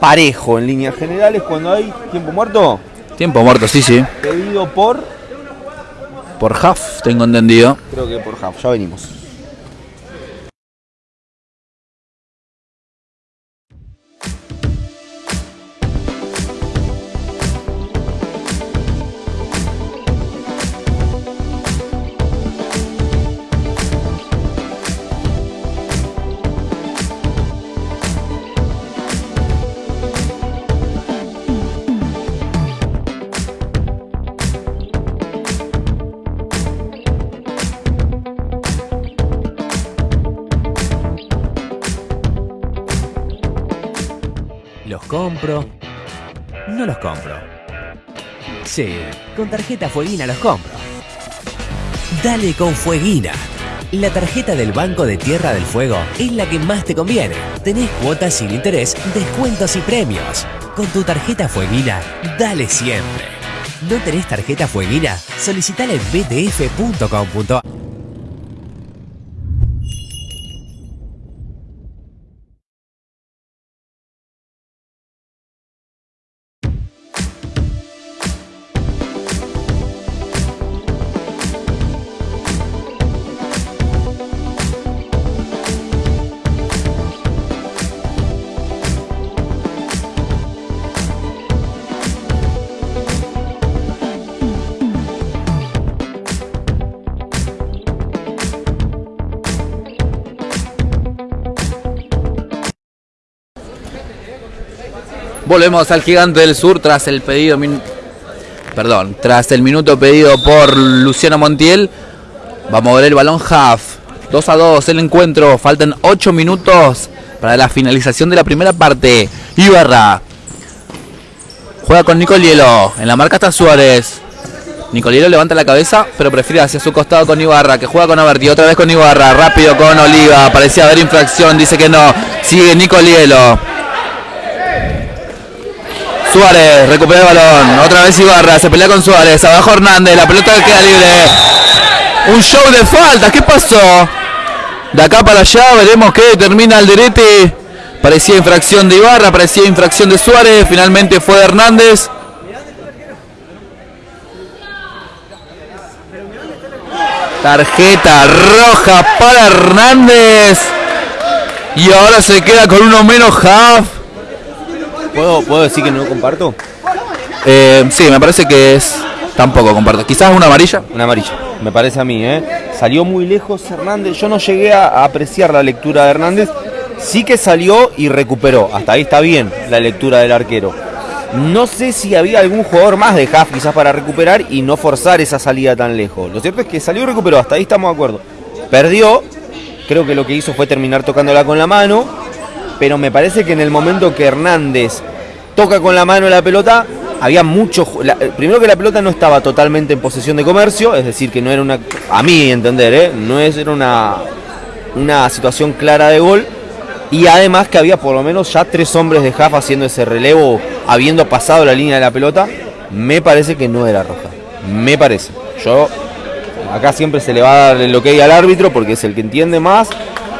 parejo en líneas generales cuando hay tiempo muerto, Tiempo muerto, sí, sí. pedido por, Por half, tengo entendido. creo que por Huff, ya venimos. No los compro. Sí, con tarjeta Fueguina los compro. Dale con Fueguina. La tarjeta del Banco de Tierra del Fuego es la que más te conviene. Tenés cuotas sin interés, descuentos y premios. Con tu tarjeta Fueguina, dale siempre. ¿No tenés tarjeta Fueguina? Solicitala en btf.com.ar Volvemos al gigante del sur tras el pedido. Perdón, tras el minuto pedido por Luciano Montiel. Va a mover el balón half. 2 a 2 el encuentro. Faltan 8 minutos para la finalización de la primera parte. Ibarra. Juega con Nicolielo. En la marca está Suárez. Nicolielo levanta la cabeza, pero prefiere hacia su costado con Ibarra, que juega con Averti, otra vez con Ibarra, rápido con Oliva, parecía haber infracción, dice que no, sigue Nicolielo. Suárez recupera el balón. Otra vez Ibarra. Se pelea con Suárez. Abajo Hernández. La pelota queda libre. Un show de faltas. ¿Qué pasó? De acá para allá veremos que termina el. Parecía infracción de Ibarra. Parecía infracción de Suárez. Finalmente fue de Hernández. Tarjeta roja para Hernández. Y ahora se queda con uno menos half. ¿Puedo, ¿Puedo decir que no comparto? Eh, sí, me parece que es. Tampoco comparto. Quizás una amarilla. Una amarilla, me parece a mí, ¿eh? Salió muy lejos Hernández. Yo no llegué a apreciar la lectura de Hernández. Sí que salió y recuperó. Hasta ahí está bien la lectura del arquero. No sé si había algún jugador más de Huff quizás para recuperar y no forzar esa salida tan lejos. Lo cierto es que salió y recuperó, hasta ahí estamos de acuerdo. Perdió, creo que lo que hizo fue terminar tocándola con la mano, pero me parece que en el momento que Hernández toca con la mano la pelota, había mucho. la- primero que la pelota no estaba totalmente en posesión de comercio, es decir, que no era una. A mí entender, ¿eh? no es, era una, una situación clara de gol. Y además que había por lo menos ya tres hombres de Huff haciendo ese relevo, habiendo pasado la línea de la pelota. Me parece que no era roja. Me parece. Yo. Acá siempre se le va a dar el ok al árbitro porque es el que entiende más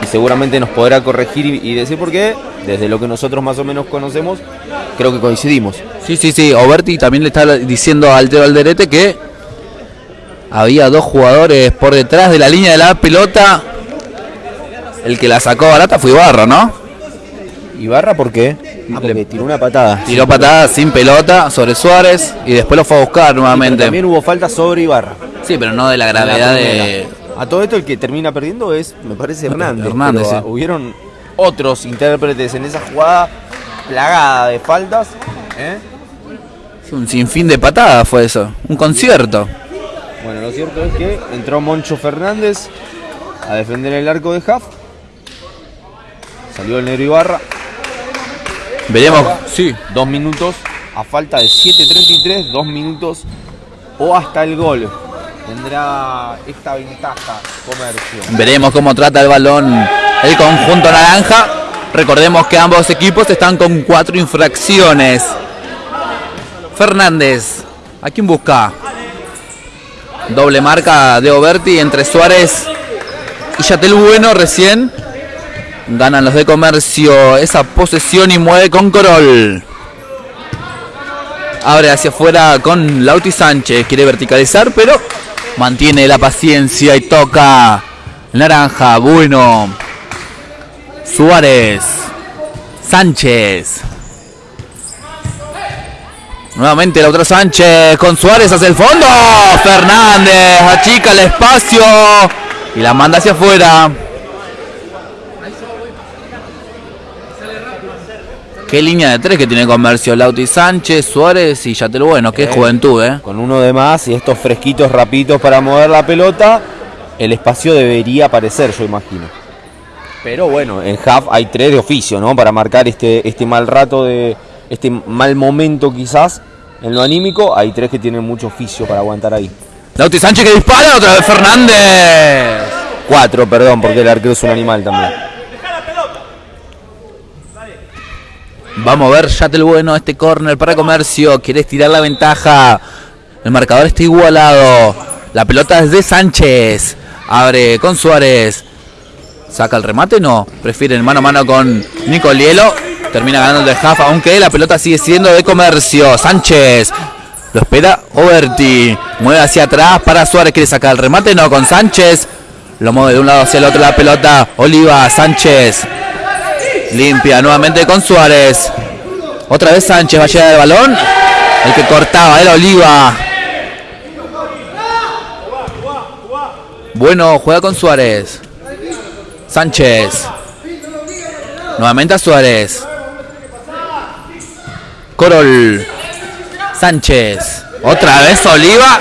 y seguramente nos podrá corregir y, y decir por qué. Desde lo que nosotros más o menos conocemos, creo que coincidimos. Sí, sí, sí. Oberti también le está diciendo a Altero Alderete que había dos jugadores por detrás de la línea de la pelota. El que la sacó barata fue Ibarra, ¿no? ¿Ibarra por qué? Ah, porque tiró una patada. Tiró patada sin pelota sobre Suárez y después lo fue a buscar Pero nuevamente. también hubo falta sobre Ibarra. Sí, pero no de la gravedad de. A todo esto el que termina perdiendo es, me parece, Hernández. Hernández, pero, sí. Hubieron otros intérpretes en esa jugada plagada de faltas. ¿eh? Un sinfín de patadas fue eso. Un concierto. Bueno, lo cierto es que entró Moncho Fernández a defender el arco de Huff. Salió el negro Ibarra. Veremos. Sí. Dos minutos a falta de 7.33, dos minutos o hasta el gol. Tendrá esta ventaja comercio. Veremos cómo trata el balón el conjunto naranja. Recordemos que ambos equipos están con cuatro infracciones. Fernández, ¿a quién busca? Doble marca de Oberti entre Suárez y Yatel Bueno recién. Ganan los de comercio esa posesión y mueve con Corol. Abre hacia afuera con Lauti Sánchez. Quiere verticalizar, pero mantiene la paciencia y toca. Naranja, bueno. Suárez. Sánchez. Nuevamente la otra Sánchez con Suárez hacia el fondo. Fernández achica el espacio y la manda hacia afuera. Qué línea de tres que tiene comercio. Lauti Sánchez, Suárez y Yatel Bueno. Qué Eh. juventud, ¿eh? Con uno de más y estos fresquitos rapitos para mover la pelota, el espacio debería aparecer, yo imagino. Pero bueno, en half hay tres de oficio, ¿no? Para marcar este, este mal rato de. este mal momento quizás. En lo anímico, hay tres que tienen mucho oficio para aguantar ahí. Lauti Sánchez que dispara, otra vez Fernández. Cuatro, perdón, porque el arquero es un animal también. Vamos a ver, Yatel Bueno, este córner para comercio. Quiere estirar la ventaja. El marcador está igualado. La pelota es de Sánchez. Abre con Suárez. Saca el remate, no. Prefieren mano a mano con Nicolielo. Termina ganando el de Jafa, aunque la pelota sigue siendo de comercio. Sánchez. Lo espera Oberti. Mueve hacia atrás para Suárez. Quiere sacar el remate, no. Con Sánchez. Lo mueve de un lado hacia el otro la pelota. Oliva, Sánchez. Limpia nuevamente con Suárez. Otra vez Sánchez va a llegar el balón. El que cortaba era Oliva. Bueno, juega con Suárez. Sánchez. Nuevamente a Suárez. Corol. Sánchez. Otra vez Oliva.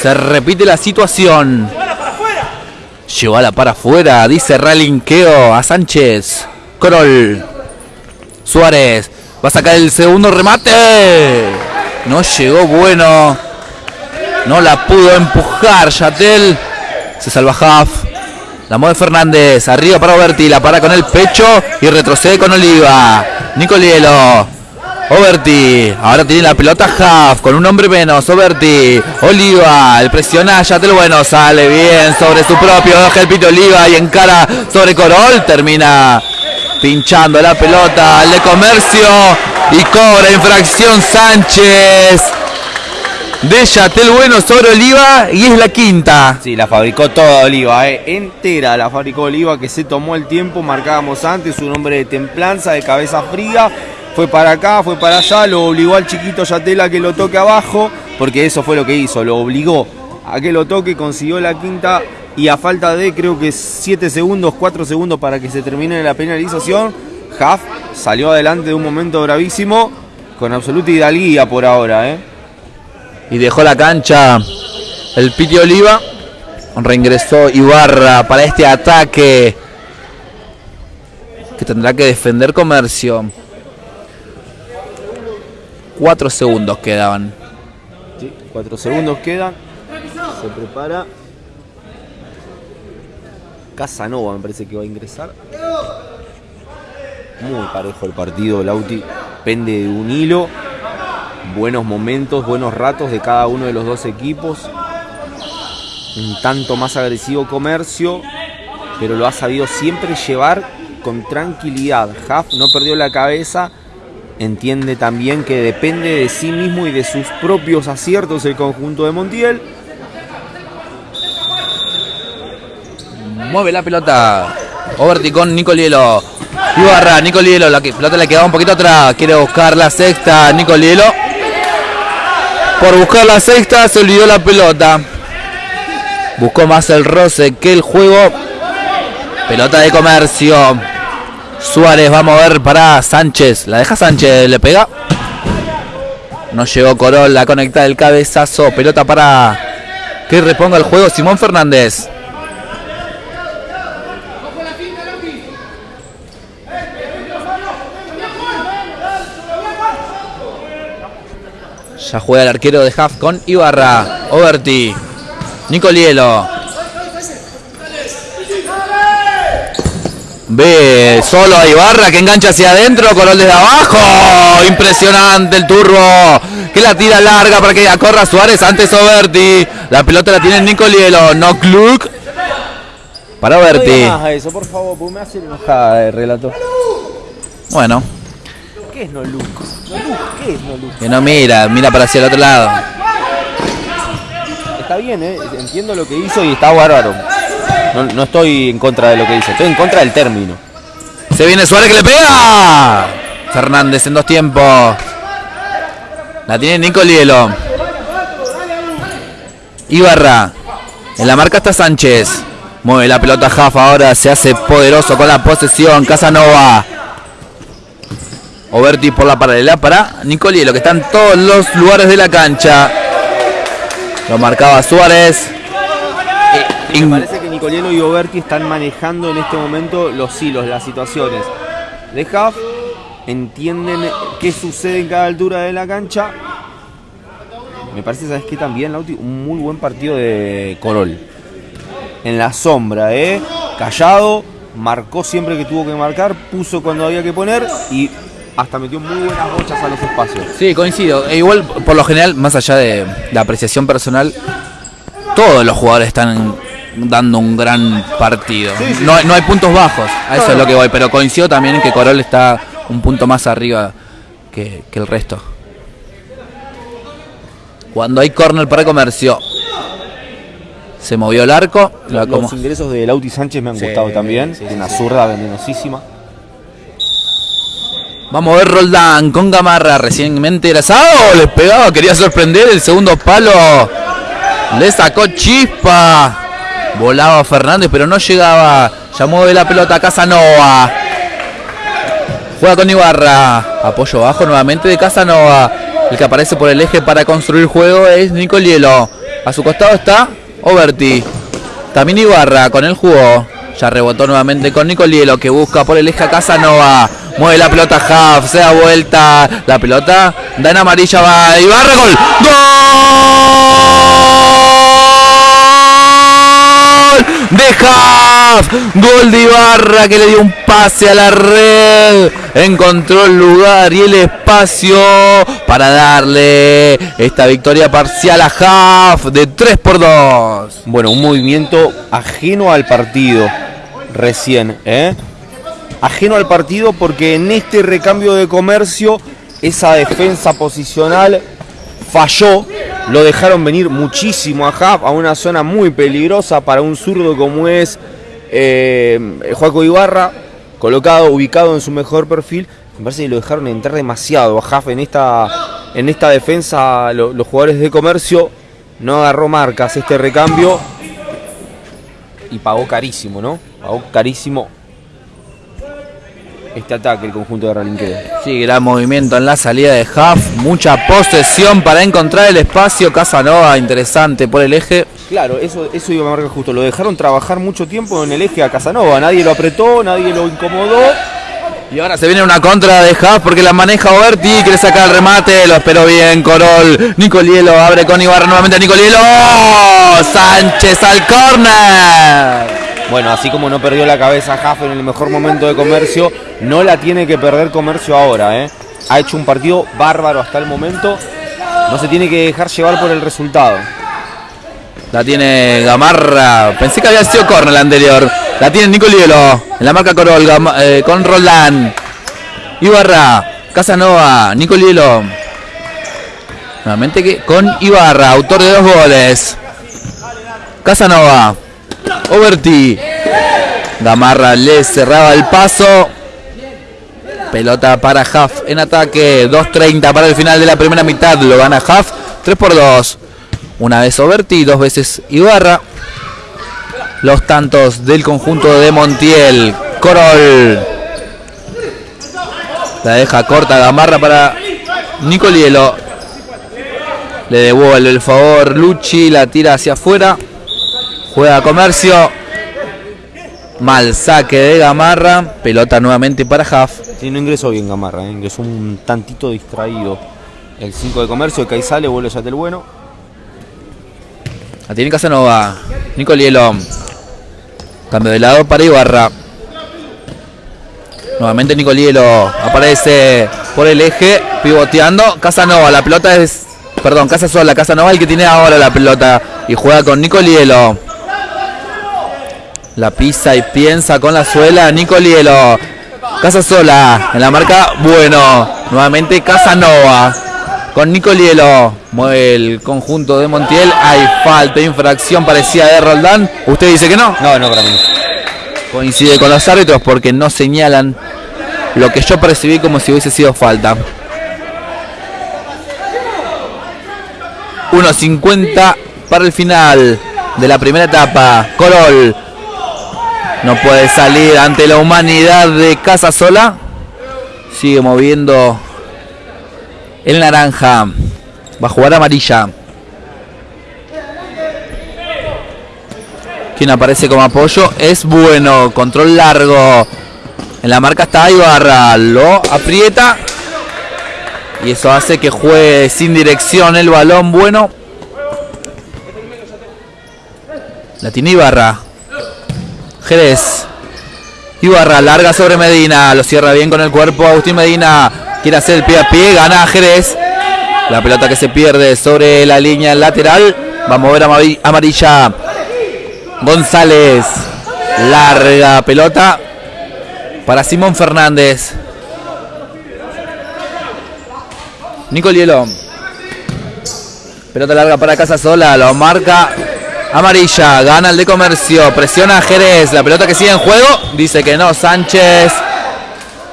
Se repite la situación. Llevó a la para afuera, dice Ralinqueo a Sánchez. Corol. Suárez. Va a sacar el segundo remate. No llegó bueno. No la pudo empujar Yatel. Se salva Huff. La mueve Fernández. Arriba para Oberti. La para con el pecho. Y retrocede con Oliva. Nicolielo. Oberti. Ahora tiene la pelota Huff. Con un hombre menos. Oberti. Oliva. El presiona Yatel. Bueno, sale bien sobre su propio. El pito Oliva. Y encara sobre Corol. Termina pinchando la pelota al de comercio. Y cobra infracción Sánchez. De Yatel Bueno sobre Oliva. Y es la quinta. Sí, la fabricó toda Oliva, eh, entera la fabricó Oliva, que se tomó el tiempo, marcábamos antes, un hombre de templanza, de cabeza fría, fue para acá, fue para allá, lo obligó al chiquito Yatela que lo toque abajo, porque eso fue lo que hizo, lo obligó a que lo toque, consiguió la quinta y a falta de creo que 7 segundos, 4 segundos para que se termine la penalización, Huff salió adelante de un momento bravísimo con absoluta hidalguía por ahora, ¿eh? Y dejó la cancha el Piti Oliva. Reingresó Ibarra para este ataque que tendrá que defender comercio. Cuatro segundos quedaban. Sí, cuatro segundos quedan. Se prepara. Casanova me parece que va a ingresar. Muy parejo el partido, Lauti pende de un hilo. Buenos momentos, buenos ratos de cada uno de los dos equipos. Un tanto más agresivo comercio, pero lo ha sabido siempre llevar con tranquilidad. Huff no perdió la cabeza, entiende también que depende de sí mismo y de sus propios aciertos el conjunto de Montiel. Mueve la pelota. Overti con Nicolielo. Ibarra, Nicolielo. La pelota le quedaba un poquito atrás. Quiere buscar la sexta. Nicolielo. Por buscar la sexta se olvidó la pelota. Buscó más el roce que el juego. Pelota de comercio. Suárez va a mover para Sánchez. La deja Sánchez. Le pega. No llegó Corol. La conecta el cabezazo. Pelota para que reponga el juego Simón Fernández. Ya juega el arquero de Half con Ibarra. Overti. Nicolielo. Ve solo a Ibarra que engancha hacia adentro. Corol desde abajo. Impresionante el turbo. Que la tira larga para que corra Suárez. Antes Overti. La pelota la tiene Nicolielo. No Kluk. Para Overti. No eso, por favor, porque me hace enojada el relato. Bueno. ¿Qué es no look? No look, ¿qué es no look? Que no mira, mira para hacia el otro lado. Está bien, ¿eh? entiendo lo que hizo y está bárbaro. No, no estoy en contra de lo que dice, estoy en contra del término. Se viene Suárez que le pega. Fernández en dos tiempos. La tiene Nicolielo. Ibarra. En la marca está Sánchez. Mueve la pelota Jafa ahora. Se hace poderoso con la posesión. Casanova. Oberti por la paralela para Nicolielo, que está en todos los lugares de la cancha. Lo marcaba Suárez. Y me parece que Nicolielo y Oberti están manejando en este momento los hilos, las situaciones. De Huff entienden qué sucede en cada altura de la cancha. Me parece, ¿sabes qué? También, Lauti, un muy buen partido de Corol. En la sombra, ¿eh? Callado, marcó siempre que tuvo que marcar, puso cuando había que poner y hasta metió muy buenas bochas a los espacios. Sí, coincido. E igual, por lo general, más allá de la apreciación personal, todos los jugadores están dando un gran partido. No, hay- no hay puntos bajos, a eso es lo que voy, pero coincido también en que Corol está un punto más arriba que, que el resto. Cuando hay corner para comercio, se movió el arco. Los ingresos de Lauti Sánchez me han Sí, gustado también. sí, sí, una sí. zurda venenosísima. Vamos a ver Roldán con Gamarra, recientemente egresado, le pegaba, quería sorprender el segundo palo. Le sacó chispa. Volaba Fernández, pero no llegaba. Ya mueve la pelota Casanova. Juega con Ibarra. Apoyo bajo nuevamente de Casanova. El que aparece por el eje para construir juego es Nicolielo. A su costado está Oberti. También Ibarra con el jugó. Ya rebotó nuevamente con Nicolielo que busca por el eje a Casanova. Mueve la pelota Huff, se da vuelta. La pelota da en amarilla, va Ibarra, gol. ¡Gol! De Huff. Gol de Ibarra que le dio un pase a la red. Encontró el lugar y el espacio para darle esta victoria parcial a Huff de 3 por 2. Bueno, un movimiento ajeno al partido recién, ¿eh? Ajeno al partido porque en este recambio de comercio esa defensa posicional falló. Lo dejaron venir muchísimo a Huff, a una zona muy peligrosa para un zurdo como es eh, Joaco Ibarra, colocado, ubicado en su mejor perfil. Me parece que lo dejaron entrar demasiado a Huff en esta, en esta defensa. lo- los jugadores de comercio no agarró marcas este recambio y pagó carísimo, ¿no? Pagó carísimo. Este ataque el conjunto de Ralinqueo. Sí, gran movimiento en la salida de Huff. Mucha posesión para encontrar el espacio. Casanova, interesante por el eje. Claro, eso, eso iba a marcar justo. Lo dejaron trabajar mucho tiempo en el eje a Casanova. Nadie lo apretó, nadie lo incomodó. Y ahora se viene una contra de Huff porque la maneja Oberti. Quiere sacar el remate. Lo esperó bien Corol. Nicolielo abre con Ibarra nuevamente. Nicolielo. Sánchez al córner. Bueno, así como no perdió la cabeza Huff en el mejor momento de comercio, no la tiene que perder comercio ahora. ¿eh? Ha hecho un partido bárbaro hasta el momento. No se tiene que dejar llevar por el resultado. La tiene Gamarra. Pensé que había sido corner la anterior. La tiene Nicolielo. En la marca Corol eh, con Roland. Ibarra. Casanova. Nicolielo. Nuevamente que con Ibarra, autor de dos goles. Casanova. Overti. Gamarra le cerraba el paso. Pelota para Huff en ataque. 2.30 para el final de la primera mitad. Lo gana Huff. 3 por 2. Una vez Overti, dos veces Ibarra. Los tantos del conjunto de Montiel. Corol. La deja corta Gamarra para Nicolielo. Le devuelve el favor Luchi. La tira hacia afuera. Juega Comercio. Mal saque de Gamarra. Pelota nuevamente para Huff. Sí, no ingresó bien Gamarra, ¿eh? ingresó un tantito distraído. El 5 de Comercio, que ahí sale, vuelve ya del bueno. La tiene Casanova. Nicolielo. Cambio de lado para Ibarra. Nuevamente Nicolielo aparece por el eje, pivoteando. Casanova, la pelota es. Perdón, Casa Sola, Casanova el que tiene ahora la pelota. Y juega con Nicolielo. La pisa y piensa con la suela. Nicolielo. Casa Sola en la marca. Bueno, nuevamente Casanova. Con Nicolielo. Mueve el conjunto de Montiel. Hay falta, infracción parecía de Roldán. ¿Usted dice que no? No, no, para mí. Coincide con los árbitros porque no señalan lo que yo percibí como si hubiese sido falta. 1.50 para el final de la primera etapa. Corol no puede salir ante la humanidad de Casa Sola. Sigue moviendo el naranja. Va a jugar amarilla. Quien aparece como apoyo es bueno. Control largo. En la marca está Ibarra. Lo aprieta. Y eso hace que juegue sin dirección el balón. Bueno. La tiene Ibarra. Jerez. Ibarra larga sobre Medina. Lo cierra bien con el cuerpo. Agustín Medina quiere hacer el pie a pie. Gana Jerez. La pelota que se pierde sobre la línea lateral. Va a mover a amarilla. González. Larga pelota para Simón Fernández. Nicolielo. Pelota larga para Casa Sola. Lo marca amarilla. Gana el de comercio. Presiona a Jerez. La pelota que sigue en juego. Dice que no. Sánchez.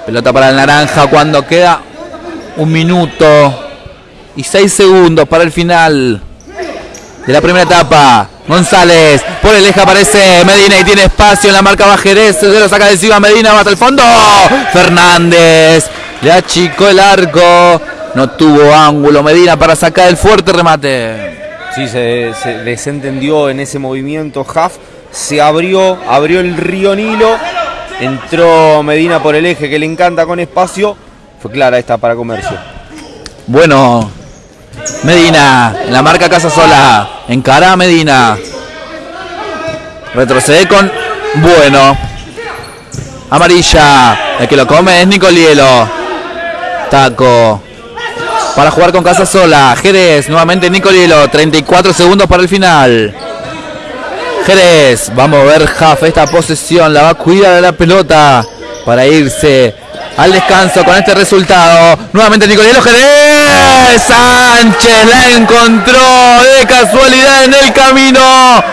Pelota para el naranja cuando queda un minuto y seis segundos para el final de la primera etapa. González, por el eje aparece Medina y tiene espacio en la marca Bajerez. Se lo saca de encima Medina, va hasta el fondo. Fernández, le achicó el arco. No tuvo ángulo Medina para sacar el fuerte remate. Sí, se, se desentendió en ese movimiento Huff. Se abrió, abrió el río Nilo. Entró Medina por el eje que le encanta con espacio. Fue clara esta para comercio. Bueno, Medina, la marca Casa Sola. Encara a Medina. Retrocede con Bueno. Amarilla. El que lo come es Nicolielo. Taco. Para jugar con Casa Sola. Jerez. Nuevamente Nicolielo. 34 segundos para el final. Jerez. Vamos a ver Jaf esta posesión. La va a cuidar de la pelota. Para irse al descanso con este resultado. Nuevamente Nicolielo Jerez. Sánchez la encontró de casualidad en el camino.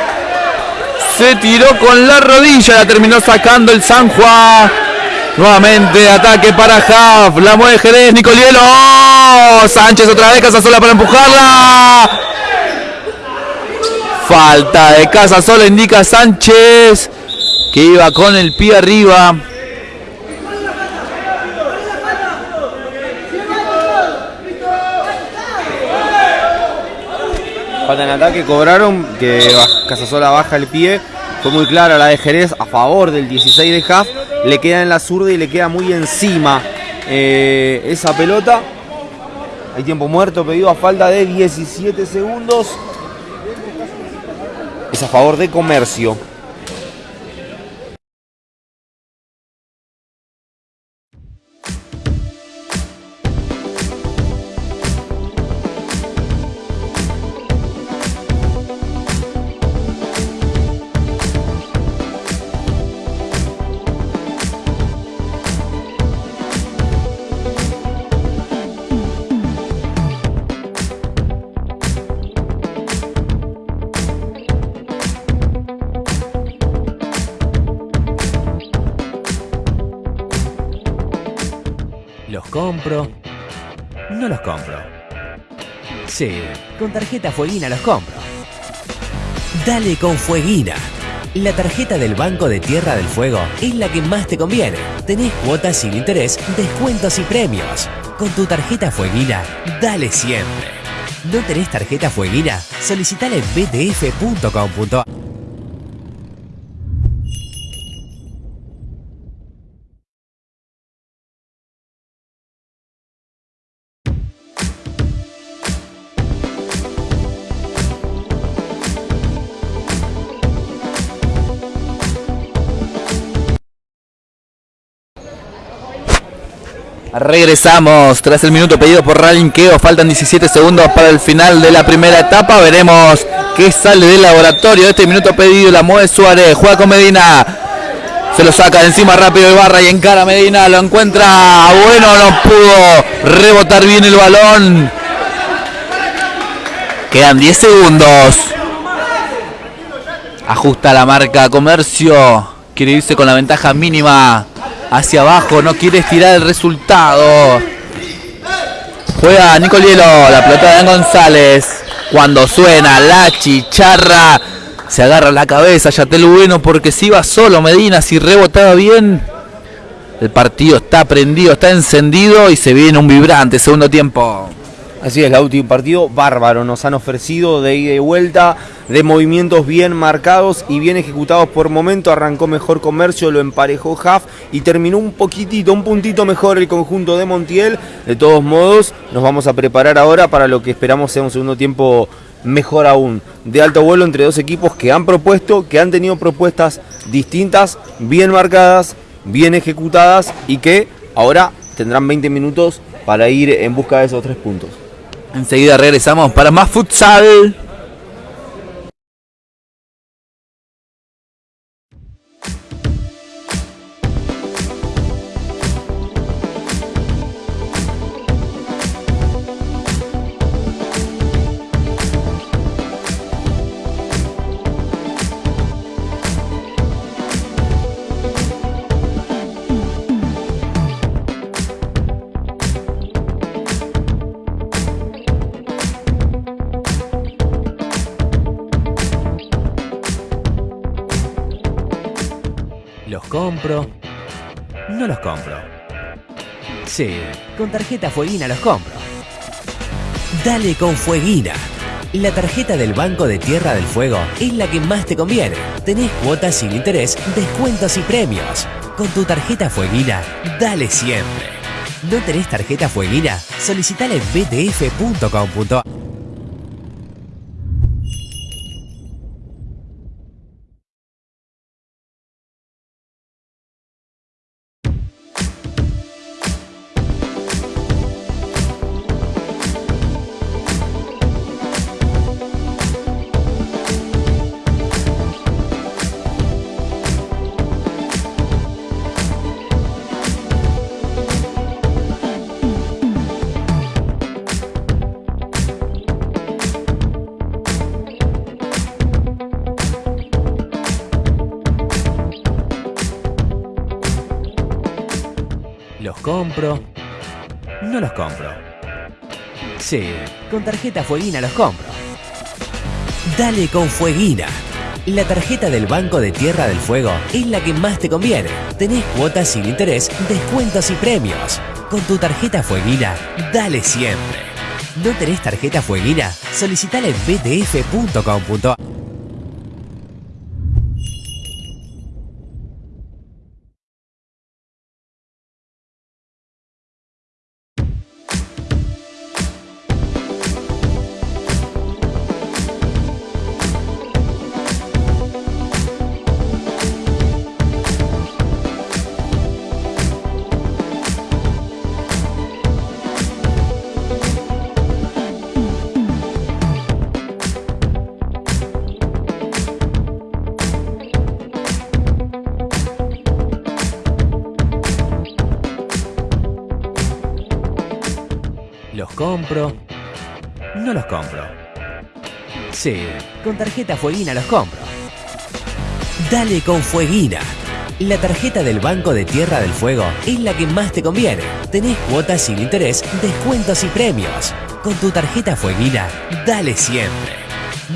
Se tiró con la rodilla, la terminó sacando el San Juan. Nuevamente ataque para Haf. La mueve Jerez. Nicolielo. ¡Oh! Sánchez otra vez. Casasola para empujarla. Falta de Casasola. Indica Sánchez. Que iba con el pie arriba. Falta en ataque. Cobraron. Que Casasola baja el pie. Fue muy clara la de Jerez a favor del 16 de Haf le queda en la zurda y le queda muy encima eh, esa pelota. Hay tiempo muerto pedido a falta de 17 segundos. Es a favor de comercio. Con tarjeta Fueguina los compro. Dale con Fueguina. La tarjeta del Banco de Tierra del Fuego es la que más te conviene. Tenés cuotas sin interés, descuentos y premios. Con tu tarjeta Fueguina, dale siempre. ¿No tenés tarjeta Fueguina? Solicitala en btf.com.ar Regresamos tras el minuto pedido por Ralinqueo. Faltan 17 segundos para el final de la primera etapa. Veremos qué sale del laboratorio. Este minuto pedido la mueve Suárez. Juega con Medina. Se lo saca de encima rápido Ibarra y encara Medina. Lo encuentra. Bueno, no pudo rebotar bien el balón. Quedan 10 segundos. Ajusta la marca Comercio. Quiere irse con la ventaja mínima hacia abajo, no quiere estirar el resultado. Juega Nicolielo, la pelota de Dan González. Cuando suena la chicharra, se agarra la cabeza Yatel Bueno porque si iba solo Medina, si rebotaba bien. El partido está prendido, está encendido y se viene un vibrante segundo tiempo. Así es, Lauti, un partido bárbaro. Nos han ofrecido de ida y vuelta, de movimientos bien marcados y bien ejecutados por momento. Arrancó mejor comercio, lo emparejó Huff y terminó un poquitito, un puntito mejor el conjunto de Montiel. De todos modos, nos vamos a preparar ahora para lo que esperamos sea un segundo tiempo mejor aún. De alto vuelo entre dos equipos que han propuesto, que han tenido propuestas distintas, bien marcadas, bien ejecutadas y que ahora tendrán 20 minutos para ir en busca de esos tres puntos. Enseguida regresamos para más futsal. Compro? No los compro. Sí, con tarjeta Fueguina los compro. Dale con Fueguina. La tarjeta del Banco de Tierra del Fuego es la que más te conviene. Tenés cuotas sin interés, descuentos y premios. Con tu tarjeta Fueguina, dale siempre. ¿No tenés tarjeta Fueguina? Solicitala en btf.com.ar Sí, con tarjeta Fueguina los compro. Dale con Fueguina. La tarjeta del Banco de Tierra del Fuego es la que más te conviene. Tenés cuotas sin interés, descuentos y premios. Con tu tarjeta Fueguina, dale siempre. ¿No tenés tarjeta fueguina? Solicitala en btf.com.ar. tarjeta Fueguina los compro. Dale con Fueguina. La tarjeta del Banco de Tierra del Fuego es la que más te conviene. Tenés cuotas sin interés, descuentos y premios. Con tu tarjeta Fueguina, dale siempre.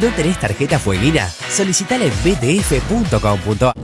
¿No tenés tarjeta Fueguina? Solicitala en btf.com.ar.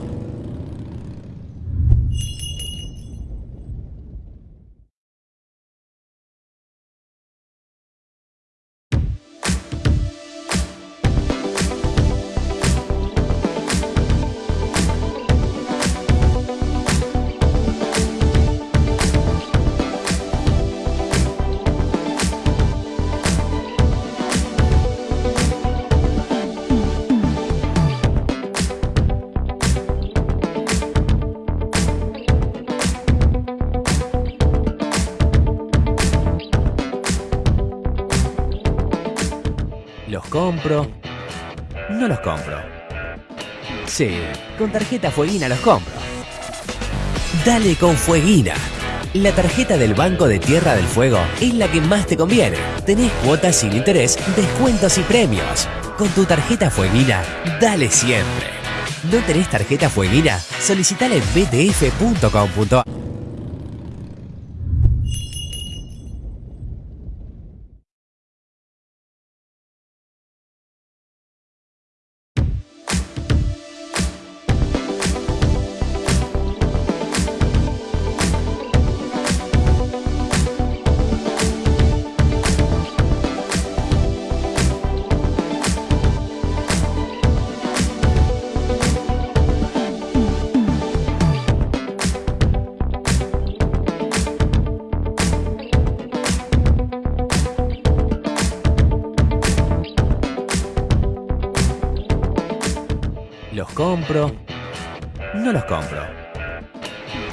compro? No los compro. Sí, con tarjeta Fueguina los compro. Dale con Fueguina. La tarjeta del Banco de Tierra del Fuego es la que más te conviene. Tenés cuotas sin interés, descuentos y premios. Con tu tarjeta Fueguina, dale siempre. ¿No tenés tarjeta Fueguina? Solicitala en btf.com.ar.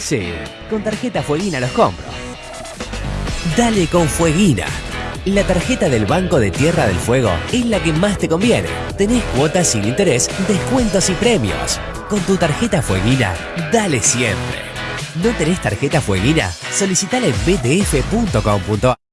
Sí, con tarjeta Fueguina los compro. Dale con Fueguina. La tarjeta del Banco de Tierra del Fuego es la que más te conviene. Tenés cuotas sin interés, descuentos y premios. Con tu tarjeta Fueguina, dale siempre. ¿No tenés tarjeta Fueguina? Solicitala en btf.com.ar.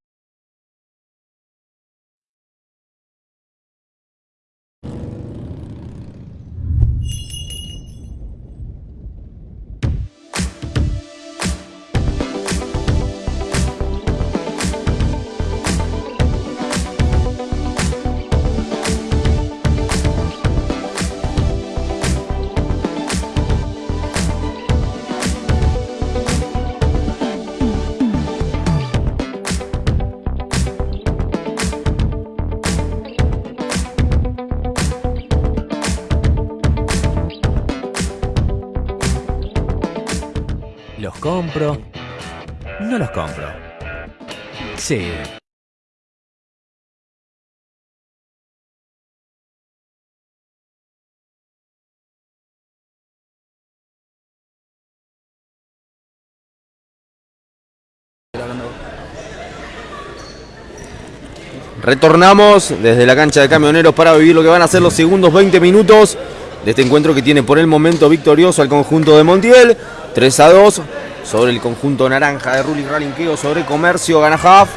Retornamos desde la cancha de camioneros para vivir lo que van a ser los segundos 20 minutos de este encuentro que tiene por el momento victorioso al conjunto de Montiel. 3 a 2 sobre el conjunto naranja de Ruli Ralinqueo sobre Comercio Ganajaf.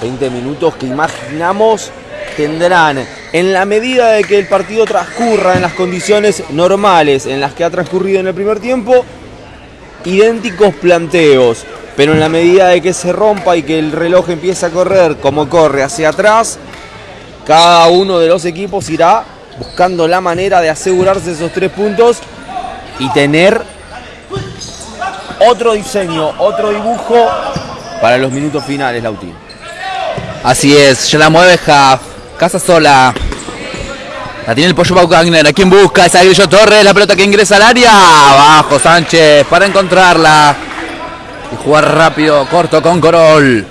20 minutos que imaginamos tendrán en la medida de que el partido transcurra en las condiciones normales en las que ha transcurrido en el primer tiempo, idénticos planteos. Pero en la medida de que se rompa y que el reloj empiece a correr como corre hacia atrás, cada uno de los equipos irá buscando la manera de asegurarse esos tres puntos y tener otro diseño, otro dibujo para los minutos finales, Lautín. Así es, ya la mueve Huff. Casa sola. La tiene el pollo Pau Wagner. ¿A quién busca? Esa Grillo Torres. La pelota que ingresa al área. Abajo Sánchez para encontrarla. Y jugar rápido, corto con Corol.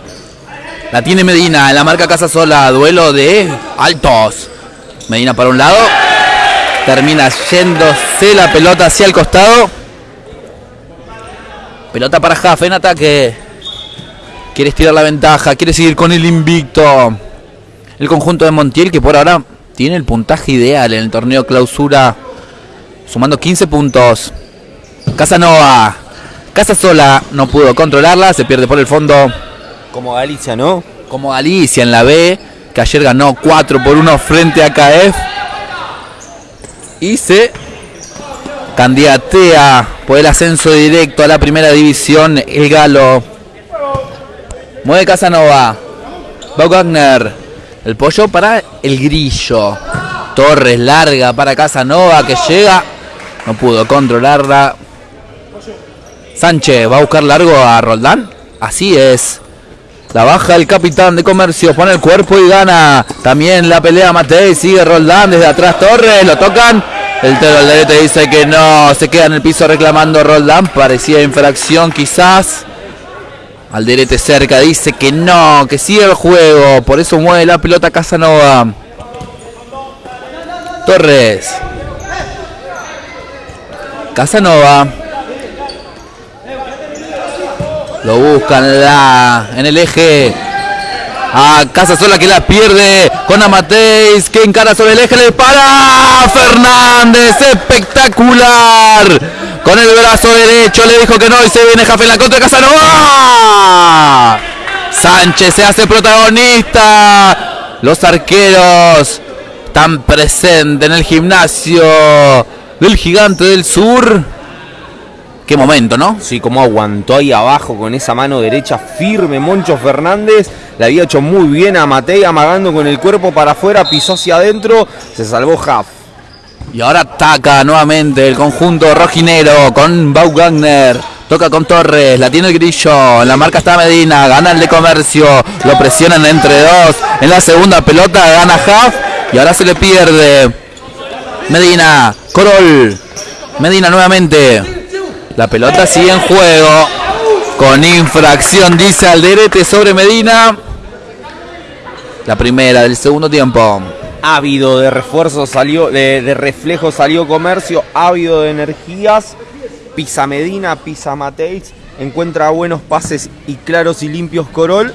La tiene Medina. La marca Casa Sola. Duelo de altos. Medina para un lado. Termina yéndose la pelota hacia el costado. Pelota para Jaff en ataque. Quiere estirar la ventaja. Quiere seguir con el invicto. El conjunto de Montiel que por ahora tiene el puntaje ideal en el torneo clausura. Sumando 15 puntos. Casanova. Casa sola no pudo controlarla. Se pierde por el fondo. Como Galicia, ¿no? Como Galicia en la B. Que ayer ganó 4 por 1 frente a KF. Y se candidatea por el ascenso directo a la primera división. El Galo. Mueve Casanova. Va Wagner. El pollo para el grillo. Torres larga para Casanova que llega. No pudo controlarla. Sánchez va a buscar largo a Roldán. Así es. La baja el capitán de comercio, pone el cuerpo y gana. También la pelea Matei, sigue Roldán desde atrás Torres, lo tocan. El Alderete dice que no, se queda en el piso reclamando Roldán. Parecía infracción quizás. Alderete cerca dice que no, que sigue el juego. Por eso mueve la pelota Casanova. Torres. Casanova. Lo buscan la, en el eje. A Casa Sola que la pierde con Amateis que encara sobre el eje, le para Fernández, espectacular. Con el brazo derecho le dijo que no y se viene Jafé en la contra de Casanova. Sánchez se hace protagonista. Los arqueros están presentes en el gimnasio del gigante del sur. Qué momento, ¿no? Sí, como aguantó ahí abajo con esa mano derecha firme Moncho Fernández. Le había hecho muy bien a Matei amagando con el cuerpo para afuera, pisó hacia adentro, se salvó Jaff. Y ahora ataca nuevamente el conjunto rojinero con Bau Wagner. Toca con Torres, la tiene el grillo, en la marca está Medina, gana el de comercio, lo presionan entre dos. En la segunda pelota gana Huff y ahora se le pierde. Medina, Corol, Medina nuevamente. La pelota sigue en juego. Con infracción, dice Alderete sobre Medina. La primera del segundo tiempo. Ávido de refuerzo salió, de, reflejo salió comercio, ávido de energías. Pisa Medina, pisa Mateis. Encuentra buenos pases y claros y limpios Corol.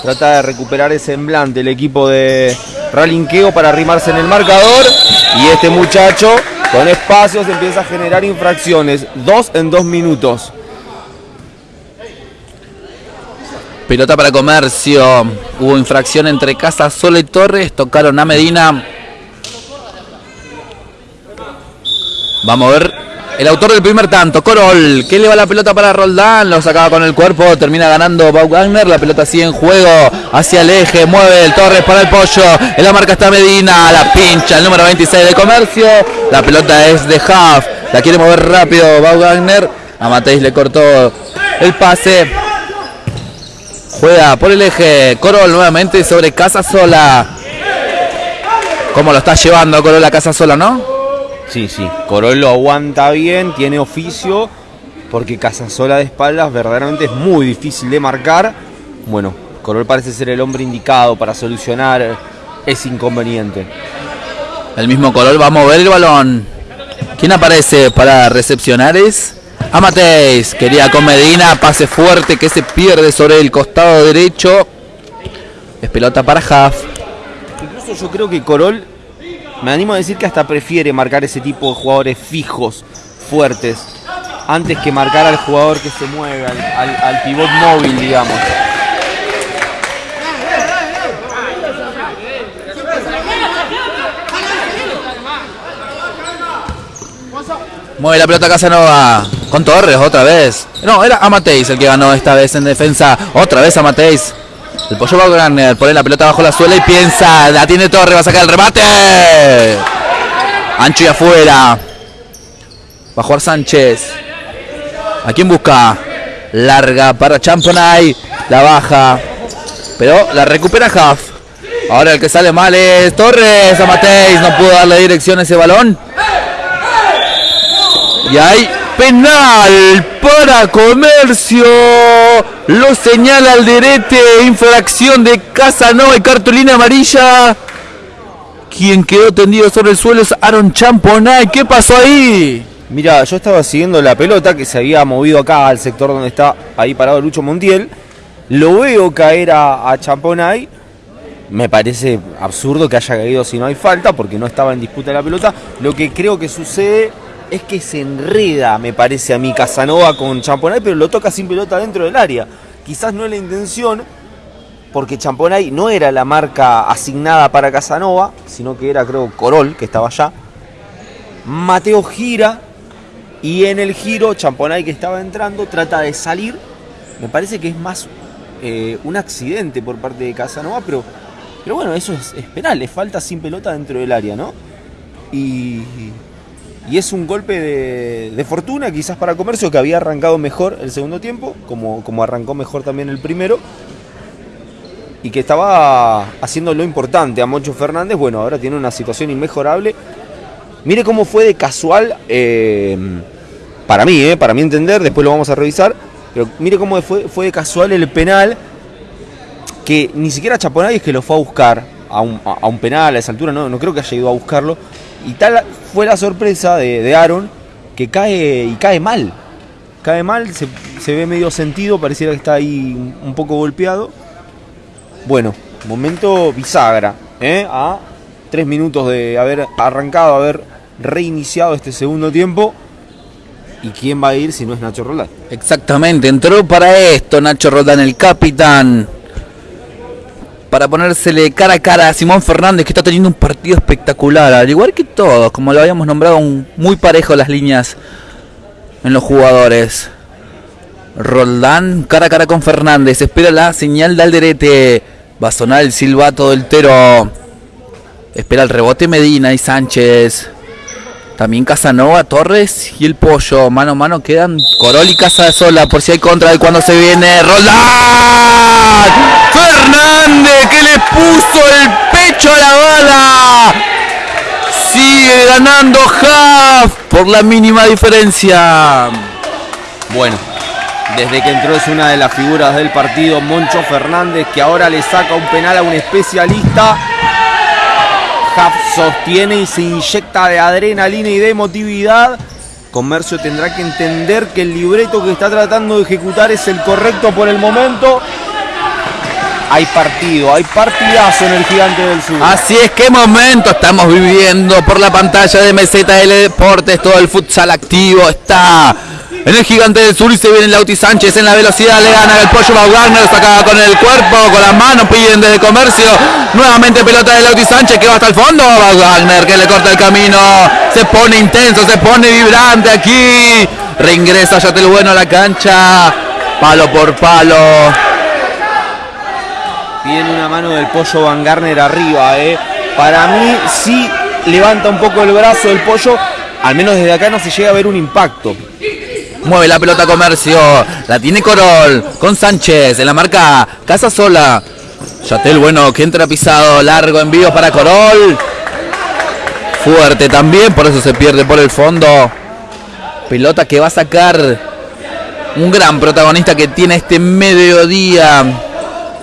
Trata de recuperar el semblante el equipo de Ralinqueo para arrimarse en el marcador. Y este muchacho espacios empieza a generar infracciones. Dos en dos minutos. Pelota para comercio. Hubo infracción entre Casa Sola y Torres. Tocaron a Medina. Vamos a ver el autor del primer tanto, Corol, que le va la pelota para Roldán, lo sacaba con el cuerpo, termina ganando Bau Wagner, la pelota sigue en juego, hacia el eje, mueve el Torres para el pollo, en la marca está Medina, la pincha, el número 26 de comercio, la pelota es de Huff, la quiere mover rápido Bau Wagner, a Mateis le cortó el pase, juega por el eje, Corol nuevamente sobre Casa Sola, ¿cómo lo está llevando Corol a Casa Sola, no? Sí, sí, Corol lo aguanta bien, tiene oficio, porque Casasola de espaldas verdaderamente es muy difícil de marcar. Bueno, Corol parece ser el hombre indicado para solucionar ese inconveniente. El mismo Corol va a mover el balón. ¿Quién aparece para recepcionar es? Amateis, quería con Medina, pase fuerte que se pierde sobre el costado derecho. Es pelota para Huff. Incluso yo creo que Corol me animo a decir que hasta prefiere marcar ese tipo de jugadores fijos, fuertes, antes que marcar al jugador que se mueve, al pivot móvil, digamos. Mueve la pelota Casanova con Torres otra vez. No, era Amateis el que ganó esta vez en defensa. Otra vez Amateis. El pollo va a ganar, pone la pelota bajo la suela y piensa, la tiene Torre, va a sacar el remate. Ancho y afuera. Va a jugar Sánchez. ¿A quién busca? Larga para Champonay. La baja. Pero la recupera Huff. Ahora el que sale mal es Torres. A Mateis no pudo darle dirección a ese balón. Y hay penal para Comercio. Lo señala Alderete. Infracción de Casanova y cartulina amarilla. Quien quedó tendido sobre el suelo es Aaron Champonay. ¿Qué pasó ahí? Mira, yo estaba siguiendo la pelota que se había movido acá al sector donde está ahí parado Lucho Montiel. Lo veo caer a, a Champonay. Me parece absurdo que haya caído si no hay falta, porque no estaba en disputa la pelota. Lo que creo que sucede es que se enreda, me parece a mí, Casanova con Champonay, pero lo toca sin pelota dentro del área. Quizás no es la intención, porque Champonay no era la marca asignada para Casanova, sino que era, creo, Corol, que estaba allá. Mateo gira y en el giro, Champonay que estaba entrando trata de salir. Me parece que es más eh, un accidente por parte de Casanova, pero, pero bueno, eso es, es penal, falta sin pelota dentro del área, ¿no? Y, y es un golpe de, fortuna quizás para Comercio que había arrancado mejor el segundo tiempo, como, como arrancó mejor también el primero. Y que estaba haciendo lo importante a Moncho Fernández. Bueno, ahora tiene una situación inmejorable. Mire cómo fue de casual, eh, para mí, eh, para mi entender, después lo vamos a revisar. Pero mire cómo fue, fue de casual el penal, que ni siquiera Chaponay es que lo fue a buscar a un, a un penal a esa altura, no, no creo que haya ido a buscarlo. Y tal fue la sorpresa de, de Aaron que cae y cae mal. Cae mal, se, se ve medio sentido, pareciera que está ahí un, poco golpeado. Bueno, momento bisagra, ¿eh? a tres minutos de haber arrancado, haber reiniciado este segundo tiempo. ¿Y quién va a ir si no es Nacho Roldán? Exactamente, entró para esto Nacho Roldán, el capitán. Para ponérsele cara a cara a Simón Fernández, que está teniendo un partido espectacular. Al igual que todos, como lo habíamos nombrado, muy parejo las líneas en los jugadores. Roldán cara a cara con Fernández. Espera la señal de Alderete. Va a sonar el silbato del Tero. Espera el rebote Medina y Sánchez. También Casanova, Torres y el Pollo. Mano a mano quedan Corol y Casa de Sola por si hay contra de cuando se viene. Roldán. Fernández que le puso el pecho a la bala. Sigue ganando Half por la mínima diferencia. Bueno, desde que entró es una de las figuras del partido, Moncho Fernández, que ahora le saca un penal a un especialista. Sostiene y se inyecta de adrenalina y de emotividad. Comercio tendrá que entender que el libreto que está tratando de ejecutar es el correcto por el momento. Hay partido, hay partidazo en el gigante del sur. Así es, qué momento estamos viviendo por la pantalla de MZL Deportes. Todo el futsal activo está en el gigante del sur y se viene Lauti Sánchez en la velocidad. Le gana el pollo Wagner, saca con el cuerpo, con las manos, piden desde comercio. Nuevamente pelota de Lauti Sánchez que va hasta el fondo. Wagner que le corta el camino. Se pone intenso, se pone vibrante aquí. Reingresa Yatel Bueno a la cancha. Palo por palo. Piden una mano del pollo Van Garner arriba, ¿eh? Para mí sí levanta un poco el brazo del pollo. Al menos desde acá no se llega a ver un impacto. Mueve la pelota comercio. La tiene Corol. Con Sánchez. En la marca Casa Sola. Yatel, bueno, que entra pisado. Largo envío para Corol. Fuerte también. Por eso se pierde por el fondo. Pelota que va a sacar un gran protagonista que tiene este mediodía.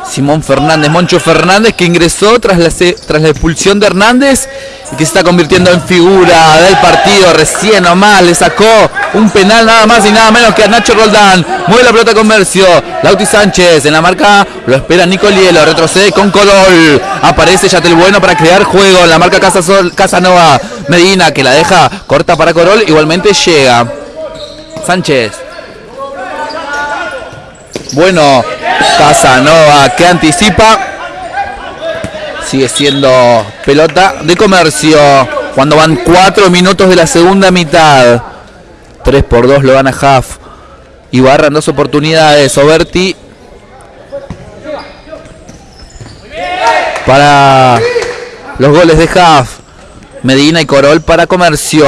Simón Fernández, Moncho Fernández, que ingresó tras la, expulsión de Hernández y que se está convirtiendo en figura del partido. Recién nomás le sacó un penal nada más y nada menos que a Nacho Roldán. Mueve la pelota comercio. Lauti Sánchez en la marca lo espera Nicolielo. Retrocede con Corol. Aparece Yatel Bueno para crear juego. En la marca Casanova. Medina que la deja corta para Corol. Igualmente llega. Sánchez. Bueno, Casanova que anticipa. Sigue siendo pelota de comercio. Cuando van 4 minutos de la segunda mitad. 3 por 2 lo gana Huff. Y barran dos oportunidades. Oberti. Para los goles de Huff. Medina y Corol para comercio.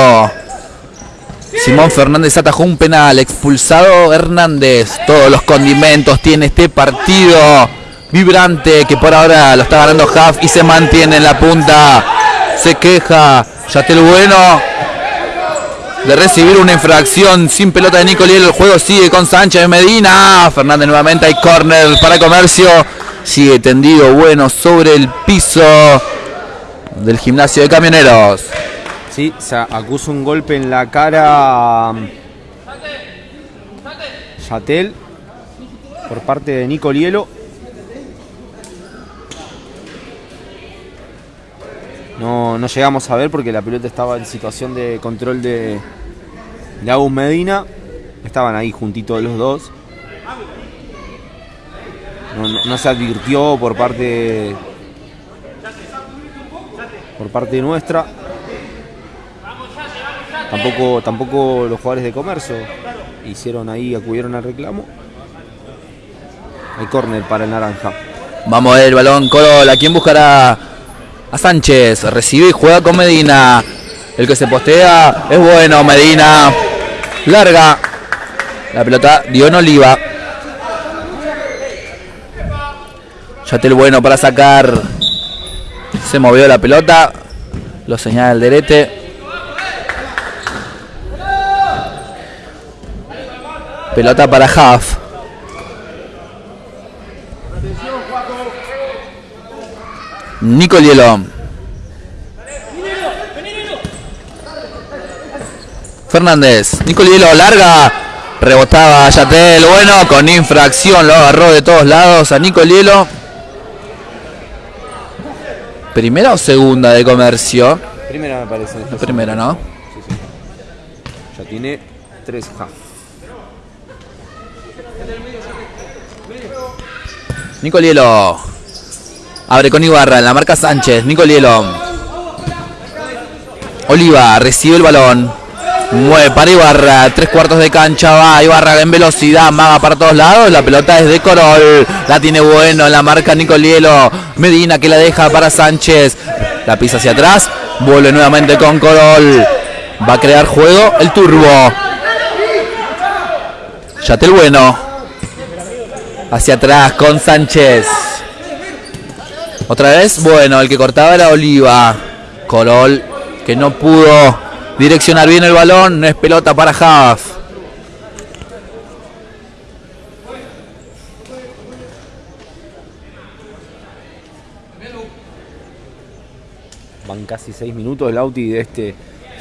Simón Fernández atajó un penal, expulsado Hernández. Todos los condimentos tiene este partido. vibrante que por ahora lo está ganando Huff y se mantiene en la punta. Se queja Yatel Bueno de recibir una infracción sin pelota de Nicoliel. El juego sigue con Sánchez Medina. Fernández nuevamente hay córner para Comercio. Sigue tendido bueno sobre el piso del gimnasio de camioneros. Sí, se acusa un golpe en la cara Yatel por parte de Nicolielo. No, no llegamos a ver porque la pelota estaba en situación de control de, de Agus Medina. Estaban ahí juntitos los dos. No se advirtió por parte por parte nuestra. Tampoco, tampoco los jugadores de comercio hicieron ahí, acudieron al reclamo. Hay córner para el naranja. Vamos a ver el balón, Corol. ¿A quién buscará? A Sánchez. Recibe y juega con Medina. El que se postea es bueno, Medina. Larga. La pelota dio en Oliva. Yatel bueno para sacar. Se movió la pelota. Lo señala el derete. Pelota para Huff. Nicolielo. Fernández. Nicolielo larga. Rebotaba Yatel. Bueno, con infracción lo agarró de todos lados a Nicolielo. ¿Primera o segunda de comercio? Primera me parece. La primera, ¿no? Ya tiene tres half. Nicolielo. Abre con Ibarra en la marca Sánchez. Nicolielo. Oliva recibe el balón. Mueve para Ibarra. Tres cuartos de cancha. Va Ibarra en velocidad. Maga para todos lados. La pelota es de Corol. La tiene bueno en la marca Nicolielo. Medina que la deja para Sánchez. La pisa hacia atrás. Vuelve nuevamente con Corol. Va a crear juego el turbo. Yatel bueno. Hacia atrás con Sánchez. Otra vez, bueno, el que cortaba era Oliva. Corol, que no pudo direccionar bien el balón. No es pelota para Haaf. Van casi seis minutos Lauti de este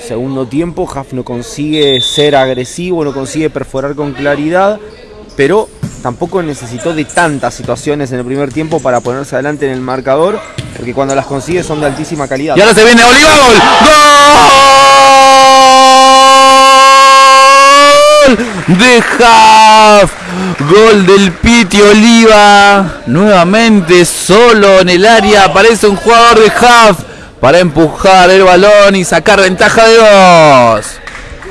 segundo tiempo. Haf no consigue ser agresivo, no consigue perforar con claridad, pero tampoco necesitó de tantas situaciones en el primer tiempo para ponerse adelante en el marcador, porque cuando las consigue son de altísima calidad. Y ahora se viene Oliva, gol. ¡Gol! De Haaf. Gol del Piti Oliva. Nuevamente solo en el área aparece un jugador de Haaf para empujar el balón y sacar ventaja de dos.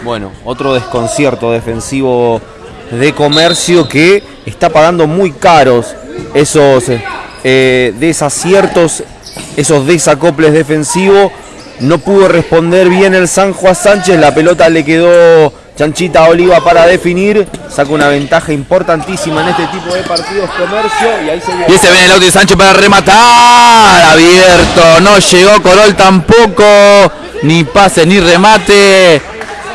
Bueno, otro desconcierto defensivo de comercio que está pagando muy caros esos eh, desaciertos, esos desacoples defensivos. No pudo responder bien el San Juan Sánchez, la pelota le quedó chanchita Oliva para definir, saca una ventaja importantísima en este tipo de partidos comercio y ahí se viene el auto de Sánchez para rematar. Abierto. No llegó Corol tampoco. Ni pase ni remate.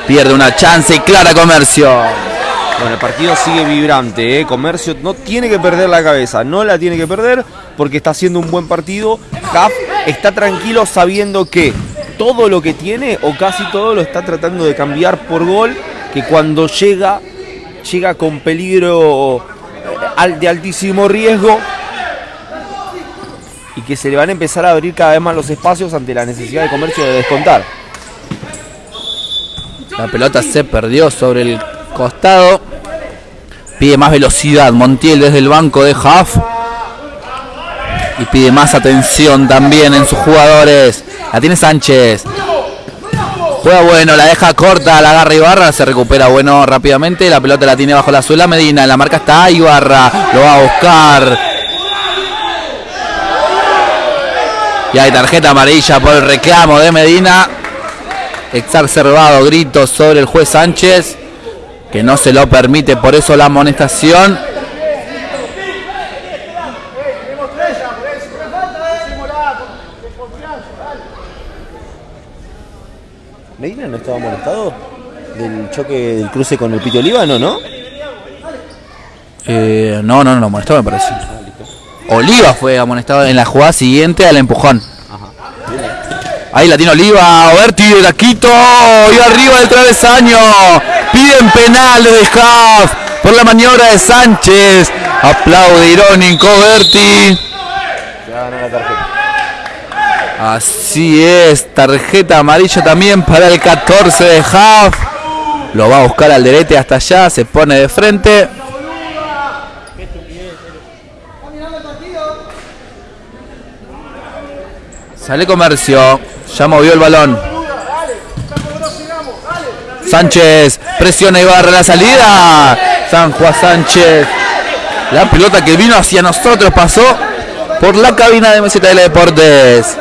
Pierde una chance clara comercio. Bueno, el partido sigue vibrante, ¿eh? Comercio no tiene que perder la cabeza, no la tiene que perder porque está haciendo un buen partido. Cap está tranquilo sabiendo que todo lo que tiene o casi todo lo está tratando de cambiar por gol, que cuando llega, llega con peligro eh, de altísimo riesgo y que se le van a empezar a abrir cada vez más los espacios ante la necesidad de comercio de descontar. La pelota se perdió sobre el costado. Pide más velocidad Montiel desde el banco de Huff. Y pide más atención también en sus jugadores. La tiene Sánchez. Juega bueno, la deja corta, la agarra Ibarra, se recupera bueno rápidamente. La pelota la tiene bajo la suela Medina. La marca está Ibarra. Lo va a buscar. Y hay tarjeta amarilla por el reclamo de Medina exacerbado gritos sobre el juez Sánchez, que no se lo permite, por eso la amonestación. Medina no estaba molestado del choque del cruce con el Pito Olivano, ¿no? Eh, no, no, no, molestó me parece. Oliva fue amonestado en la jugada siguiente al empujón. Ahí la tiene Oliva, Oberti, la quito, y arriba del travesaño. Piden penal de Huff por la maniobra de Sánchez. Aplaude irónico Berti. Así es, tarjeta amarilla también para el 14 de Huff. Lo va a buscar al derete hasta allá, se pone de frente. Sale comercio, ya movió el balón. Sánchez, presiona y barra la salida. San Juan Sánchez. La pelota que vino hacia nosotros pasó por la cabina de MZL Deportes.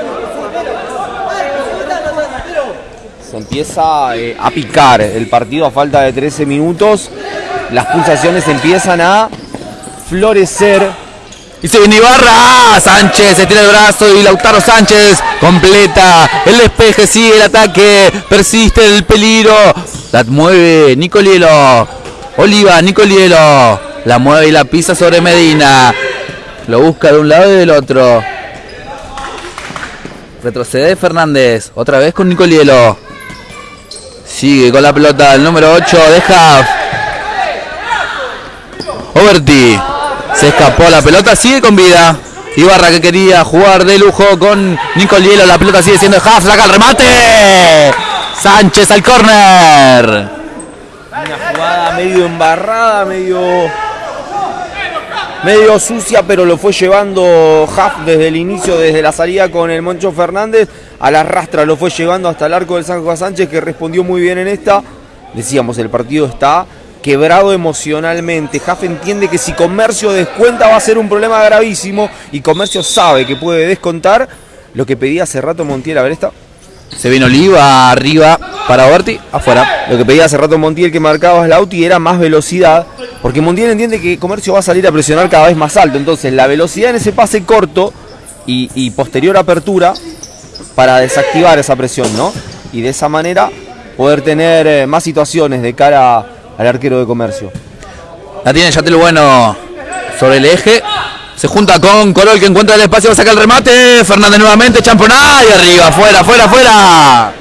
Se empieza eh, a picar el partido a falta de 13 minutos. Las pulsaciones empiezan a florecer. Y se viene Ibarra, Sánchez se tira el brazo y Lautaro Sánchez completa el despeje, sigue el ataque, persiste el peligro, la mueve Nicolielo, Oliva, Nicolielo, la mueve y la pisa sobre Medina, lo busca de un lado y del otro. Retrocede Fernández, otra vez con Nicolielo. Sigue con la pelota el número 8 de Haft. Overti. Se escapó la pelota, sigue con vida. Ibarra que quería jugar de lujo con Nicolielo. La pelota sigue siendo de. Saca el remate. Sánchez al córner. Una jugada medio embarrada, medio medio sucia, pero lo fue llevando Huff desde el inicio, desde la salida con el Moncho Fernández, a la rastra lo fue llevando hasta el arco del San Juan Sánchez, que respondió muy bien en esta. Decíamos, el partido está quebrado emocionalmente. Huff entiende que si Comercio descuenta va a ser un problema gravísimo y Comercio sabe que puede descontar lo que pedía hace rato Montiel. A ver esta. Se viene Oliva arriba para Berti, afuera. Lo que pedía hace rato Montiel que marcaba Slauti era más velocidad, porque Montiel entiende que Comercio va a salir a presionar cada vez más alto. Entonces la velocidad en ese pase corto y, y posterior apertura para desactivar esa presión, ¿no? Y de esa manera poder tener eh, más situaciones de cara al arquero de Comercio. La tiene Yatel Bueno sobre el eje. Se junta con Corol que encuentra el espacio, va a sacar el remate. Fernández nuevamente, Champoná y arriba, fuera, fuera, fuera.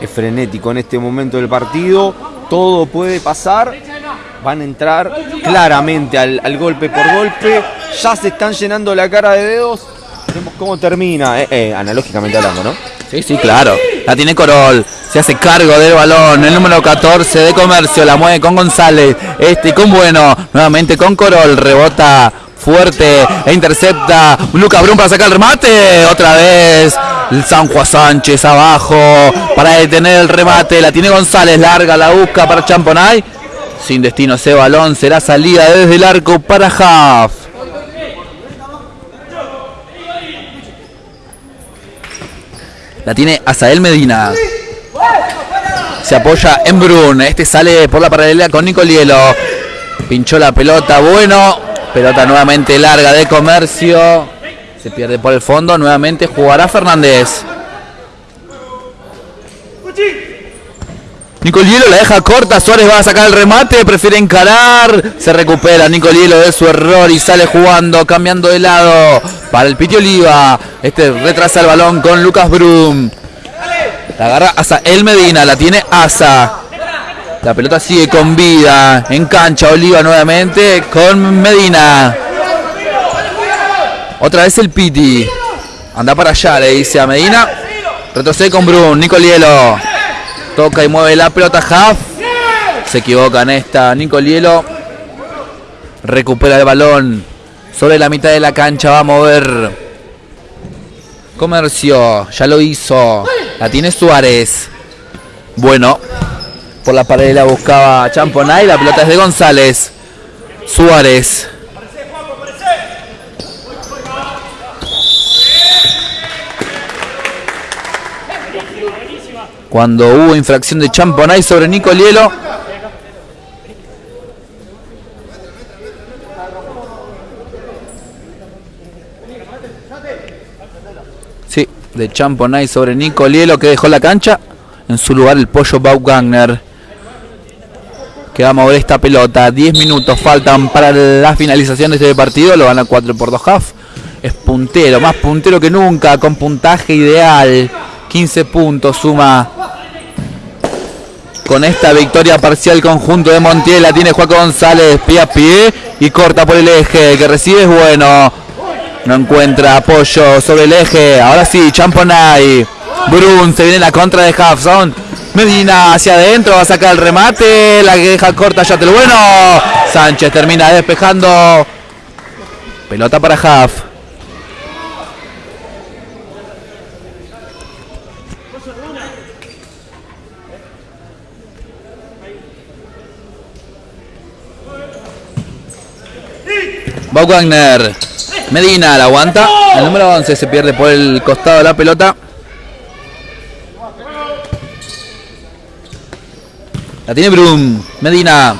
Es frenético en este momento del partido. Todo puede pasar. Van a entrar claramente al, al golpe por golpe. Ya se están llenando la cara de dedos. Vemos cómo termina, eh, eh, analógicamente hablando, ¿no? Sí, sí, claro. La tiene Corol. Se hace cargo del balón. El número 14 de Comercio. La mueve con González. Este con Bueno. Nuevamente con Corol. Rebota fuerte e intercepta. Lucas Brun para sacar el remate. Otra vez. El San Juan Sánchez abajo. Para detener el remate. La tiene González. Larga la busca para Champonay. Sin destino ese balón. Será salida desde el arco para Huff. La tiene Azael Medina. Se apoya en Brun. Este sale por la paralela con Nicolielo. Pinchó la pelota. Bueno. Pelota nuevamente larga de comercio. Se pierde por el fondo. Nuevamente jugará Fernández. Nicolielo la deja corta. Suárez va a sacar el remate. Prefiere encarar. Se recupera Nicolielo de su error y sale jugando. Cambiando de lado. Para el Piti Oliva. Este retrasa el balón con Lucas Brum. La agarra Asa El Medina. La tiene Asa. La pelota sigue con vida. En cancha Oliva nuevamente con Medina. Otra vez el Piti. Anda para allá, le dice a Medina. Retrocede con Brun. Nicolielo. Toca y mueve la pelota Half. Se equivoca en esta. Nicolielo. Recupera el balón. Sobre la mitad de la cancha va a mover. Comercio. Ya lo hizo. La tiene Suárez. Bueno. Por la paralela buscaba Champonay. La pelota es de González. Suárez. Cuando hubo infracción de Champonay sobre Nicolielo. Sí, de Champonay sobre Nicolielo que dejó la cancha. En su lugar el pollo Baugagner que va a mover esta pelota. 10 minutos faltan para la finalización de este partido. Lo gana 4 por 2 half. Es puntero, más puntero que nunca, con puntaje ideal. 15 puntos suma con esta victoria parcial conjunto de Montiel. La tiene Juan González, pie a pie y corta por el eje. Que recibe es bueno. No encuentra apoyo sobre el eje. Ahora sí, Champonay. Brun se viene la contra de Hafson. Medina hacia adentro, va a sacar el remate. La que deja corta ya el bueno. Sánchez termina despejando. Pelota para Haf. Wagner. Medina la aguanta. El número 11 se pierde por el costado de la pelota. La tiene Brum. Medina.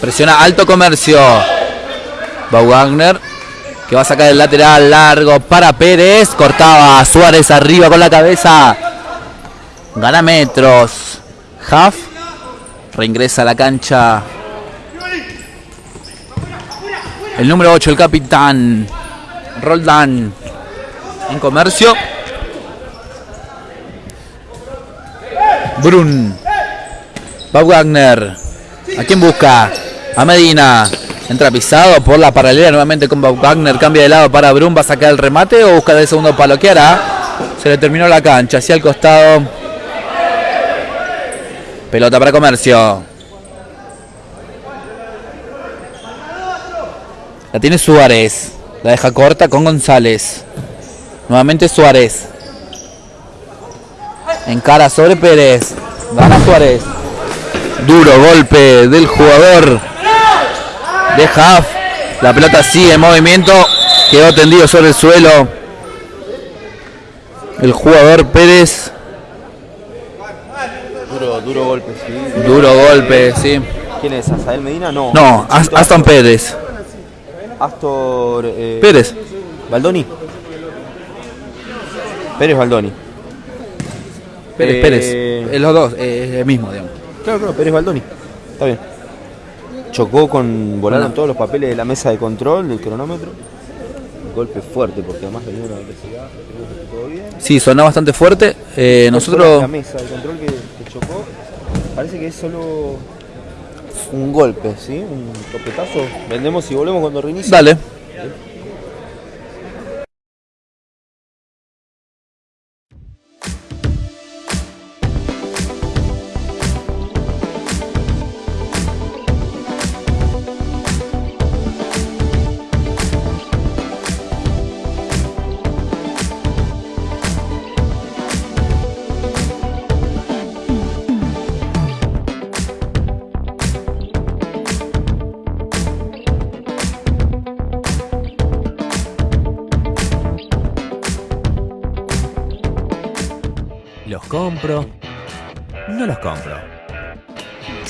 Presiona alto comercio. Bob Wagner. Que va a sacar el lateral largo para Pérez. Cortaba Suárez arriba con la cabeza. Gana metros. Huff. Reingresa a la cancha el número 8, el capitán Roldán en comercio. Brun. Bob Wagner. ¿A quién busca? A Medina. Entra pisado por la paralela nuevamente con Bob Wagner. Cambia de lado para Brun. ¿Va a sacar el remate o busca de segundo palo? ¿Qué hará? Se le terminó la cancha. Hacia el costado. Pelota para comercio. La tiene Suárez. La deja corta con González. Nuevamente Suárez. Encara sobre Pérez. Gana Suárez. Duro golpe del jugador de. La pelota sigue en movimiento. Quedó tendido sobre el suelo. El jugador Pérez. Duro, duro golpe, sí. Duro golpe, sí. ¿Quién es? ¿Asael Medina? No. No, Aston Pérez. Astor. Eh, Pérez. Baldoni. Pérez Baldoni. Pérez, Eh, Pérez. Eh, los dos, eh, el mismo, digamos. Claro, claro, Pérez Baldoni. Está bien. Chocó con. Volaron Bueno. todos los papeles de la mesa de control del cronómetro. Golpe fuerte, porque además venía una velocidad. todo bien. Sí, sonó bastante fuerte. Nosotros. La mesa de control que, que chocó. Parece que es solo un golpe, ¿sí? Un topetazo. Vendemos y volvemos cuando reinicie. Dale.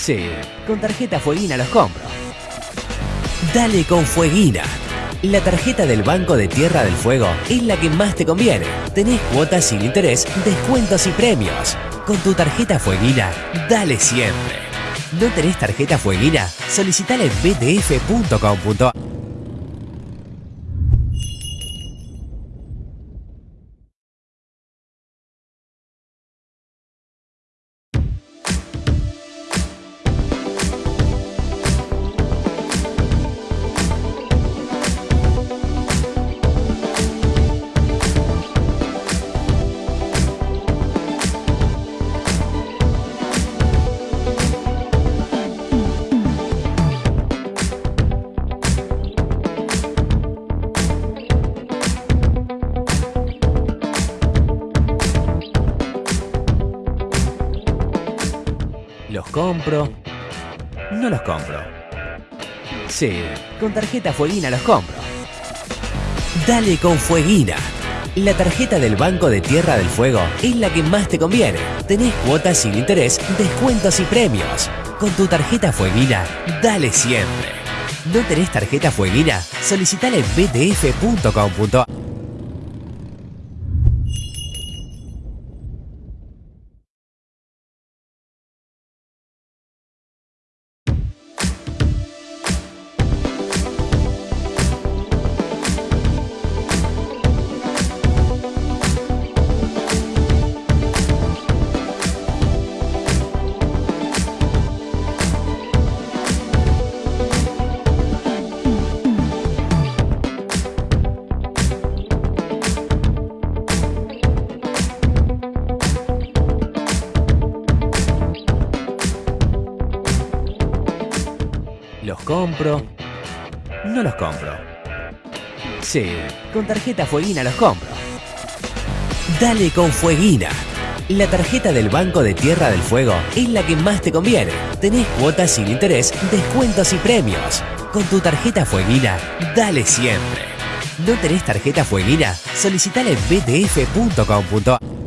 Sí, con tarjeta Fueguina los compro. Dale con Fueguina. La tarjeta del Banco de Tierra del Fuego es la que más te conviene. Tenés cuotas sin interés, descuentos y premios. Con tu tarjeta Fueguina, dale siempre. ¿No tenés tarjeta Fueguina? Solicitala en btf.com.ar con tarjeta Fueguina los compro. Dale con Fueguina. La tarjeta del Banco de Tierra del Fuego es la que más te conviene. Tenés cuotas sin interés, descuentos y premios. Con tu tarjeta Fueguina, dale siempre. ¿No tenés tarjeta Fueguina? Solicitala en btf.com.ar con tarjeta Fueguina los compro. Dale con Fueguina. La tarjeta del Banco de Tierra del Fuego es la que más te conviene. Tenés cuotas sin interés, descuentos y premios. Con tu tarjeta Fueguina, dale siempre. ¿No tenés tarjeta Fueguina? Solicitala en btf.com.ar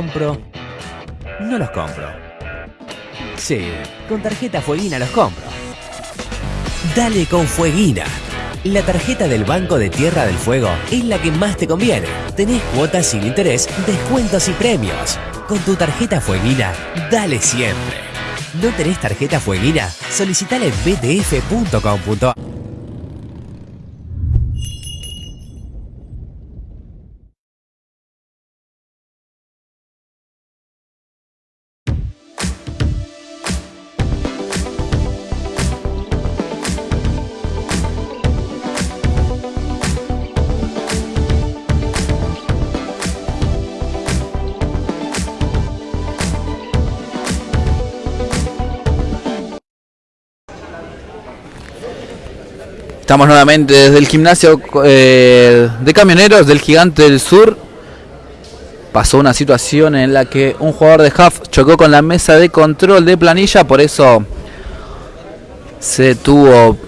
compro? No los compro. Sí, con tarjeta Fueguina los compro. Dale con Fueguina. La tarjeta del Banco de Tierra del Fuego es la que más te conviene. Tenés cuotas sin interés, descuentos y premios. Con tu tarjeta Fueguina, dale siempre. ¿No tenés tarjeta Fueguina? Solicitala en btf.com.ar Estamos nuevamente desde el gimnasio eh, de camioneros del Gigante del Sur. Pasó una situación en la que un jugador de half chocó con la mesa de control de planilla, por eso se tuvo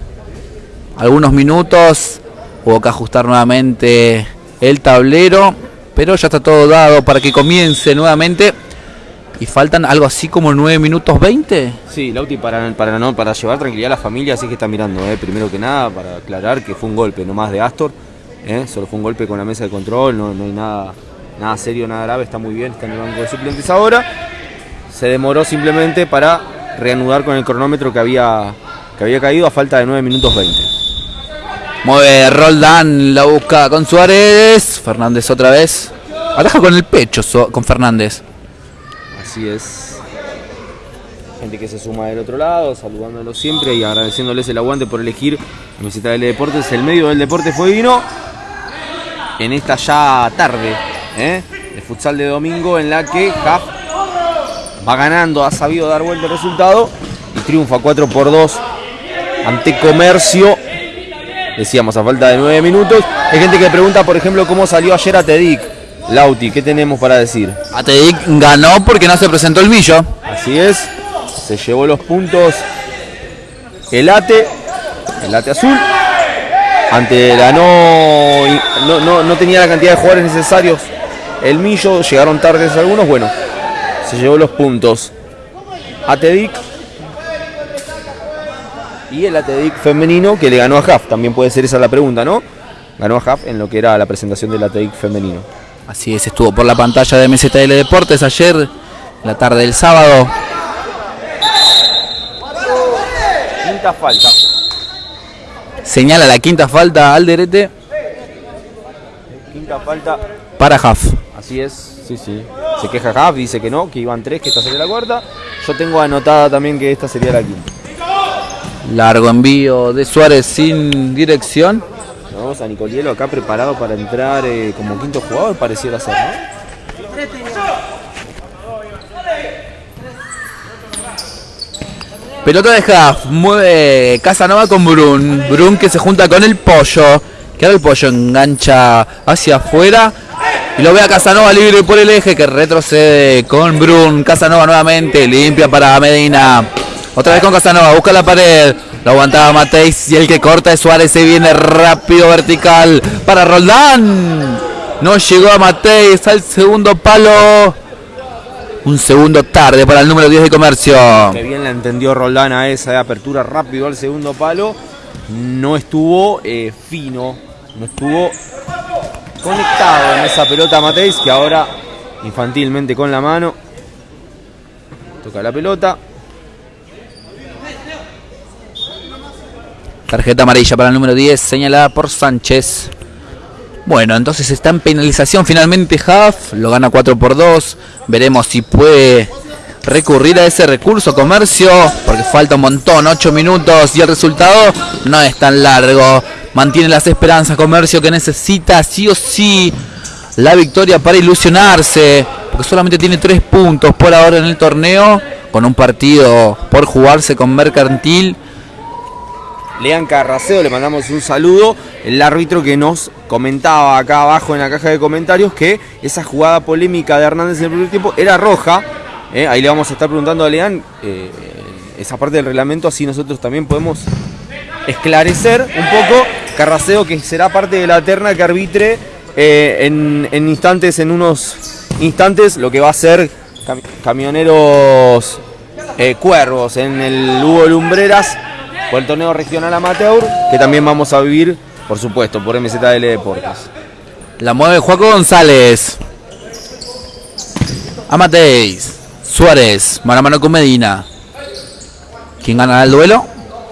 algunos minutos. Hubo que ajustar nuevamente el tablero, pero ya está todo dado para que comience nuevamente. Y faltan algo así como 9 minutos 20. Sí, Lauti para, para, no, para llevar tranquilidad a la familia, así que está mirando, eh, primero que nada, para aclarar que fue un golpe, no más de Astor, eh, solo fue un golpe con la mesa de control, no, no hay nada, nada serio, nada grave, está muy bien, está en el banco de suplentes ahora. Se demoró simplemente para reanudar con el cronómetro que había, que había caído a falta de 9 minutos 20. Mueve Roldán, la busca con Suárez. Fernández otra vez. Ataja con el pecho con Fernández. Así es. Gente que se suma del otro lado, saludándolos siempre y agradeciéndoles el aguante por elegir la visita del Deportes, el medio del deporte fue vino en esta ya tarde ¿eh? de futsal de domingo en la que Jaf va ganando, ha sabido dar vuelta el resultado y triunfa 4 por 2 ante Comercio. Decíamos a falta de 9 minutos. Hay gente que pregunta, por ejemplo, cómo salió ayer a Tedic. Lauti, ¿qué tenemos para decir? Atedic ganó porque no se presentó el Millo. Así es, se llevó los puntos el ATE, el ATE azul. Ante la no, no, no, no tenía la cantidad de jugadores necesarios el Millo, llegaron tardes algunos, bueno, se llevó los puntos. ATEDIC y el ATEDIC femenino que le ganó a JAF, también puede ser esa la pregunta, ¿no? Ganó a JAF en lo que era la presentación del ATEDIC femenino. Así es, estuvo por la pantalla de MZL Deportes ayer, la tarde del sábado. Quinta falta. Señala la quinta falta al derete Quinta falta para Haf. Así es, sí, sí. Se queja Jav, dice que no, que iban tres, que esta sería la cuarta. Yo tengo anotada también que esta sería la quinta. Largo envío de Suárez sin dirección. Vamos a Nicolielo acá preparado para entrar eh, como quinto jugador, pareciera ser, ¿no? Pelota de Haf, mueve Casanova con Brun. Brun que se junta con el pollo. Que ahora el pollo engancha hacia afuera. Y lo ve a Casanova libre por el eje que retrocede con Brun. Casanova nuevamente, limpia para Medina. Otra vez con Casanova, busca la pared. Lo aguantaba Mateis y el que corta es Suárez. Se viene rápido vertical para Roldán. No llegó a Mateis al segundo palo. Un segundo tarde para el número 10 de comercio. Que bien la entendió Roldán a esa apertura rápido al segundo palo. No estuvo eh, fino, no estuvo conectado en esa pelota Mateis, que ahora infantilmente con la mano toca la pelota. Tarjeta amarilla para el número 10, señalada por Sánchez. Bueno, entonces está en penalización finalmente Huff, lo gana 4 por 2. Veremos si puede recurrir a ese recurso comercio, porque falta un montón, 8 minutos y el resultado no es tan largo. Mantiene las esperanzas comercio que necesita sí o sí la victoria para ilusionarse, porque solamente tiene 3 puntos por ahora en el torneo, con un partido por jugarse con Mercantil. Lean Carraceo, le mandamos un saludo, el árbitro que nos comentaba acá abajo en la caja de comentarios que esa jugada polémica de Hernández en el primer tiempo era roja, eh, ahí le vamos a estar preguntando a Leán eh, esa parte del reglamento, así nosotros también podemos esclarecer un poco. Carraseo, que será parte de la terna que arbitre eh, en, instantes, en unos instantes, lo que va a ser camioneros cuervos en el Hugo Lumbreras por el torneo regional amateur, que también vamos a vivir, por supuesto, por MZL Deportes. La mueve Juaco González. Amateis. Suárez, mano a mano con Medina. ¿Quién gana el duelo?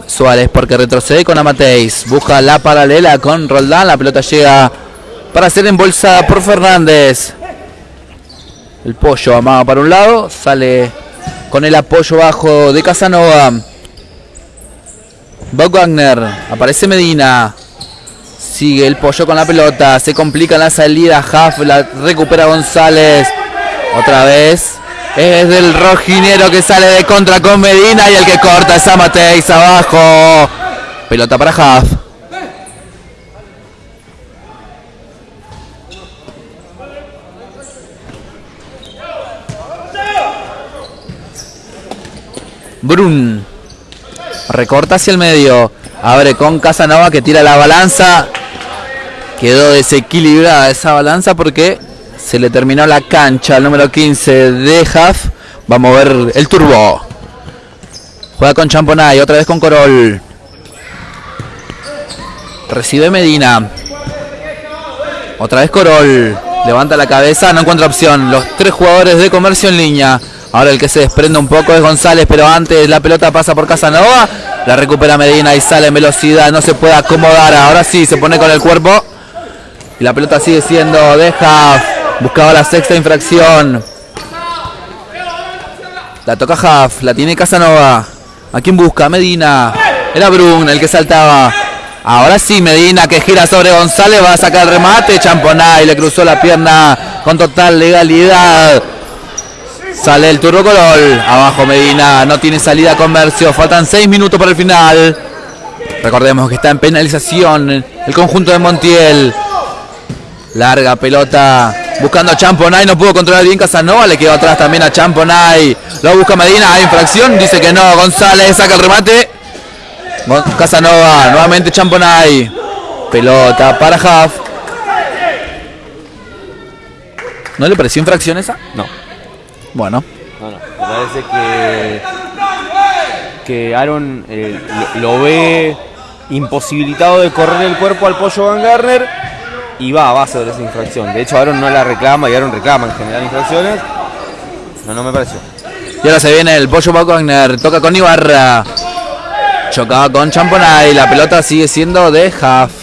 Suárez, porque retrocede con Amateis. Busca la paralela con Roldán. La pelota llega para ser embolsada por Fernández. El pollo amado para un lado. Sale con el apoyo bajo de Casanova. Bob Wagner. Aparece Medina. Sigue el pollo con la pelota. Se complica la salida. Huff la recupera González. Otra vez. Es del rojinero que sale de contra con Medina y el que corta es Amateis abajo. Pelota para Huff. Brun. Recorta hacia el medio. Abre con Casanova que tira la balanza. Quedó desequilibrada esa balanza porque se le terminó la cancha al número 15 de Huff. Va a mover el turbo. Juega con Champonay, otra vez con Corol. Recibe Medina. Otra vez Corol. Levanta la cabeza, no encuentra opción. Los tres jugadores de comercio en línea. Ahora el que se desprende un poco es González, pero antes la pelota pasa por Casanova. La recupera Medina y sale en velocidad. No se puede acomodar. Ahora sí, se pone con el cuerpo. Y la pelota sigue siendo de Huff. Buscaba la sexta infracción. La toca Huff, la tiene Casanova. ¿A quién busca? Medina. Era Brun el que saltaba. Ahora sí, Medina que gira sobre González, va a sacar el remate. Champonay le cruzó la pierna con total legalidad. Sale el turbo color. Abajo Medina, no tiene salida comercio. Faltan seis minutos para el final. Recordemos que está en penalización el conjunto de Montiel. Larga pelota buscando a Champonay, no pudo controlar bien Casanova, le quedó atrás también a Champonay. Lo busca Medina, hay infracción, dice que no, González saca el remate. Casanova, nuevamente Champonay. Pelota para Huff. ¿No le pareció infracción esa? No. Bueno. No, no. Me parece que, que Aaron eh, lo, lo, ve imposibilitado de correr el cuerpo al pollo Van Garner y va a base de esa infracción. De hecho, Aaron no la reclama y Aaron reclama en general infracciones. No, no me pareció. Y ahora se viene el pollo Wagner, toca con Ibarra. Chocaba con Champonay, la pelota sigue siendo de Huff.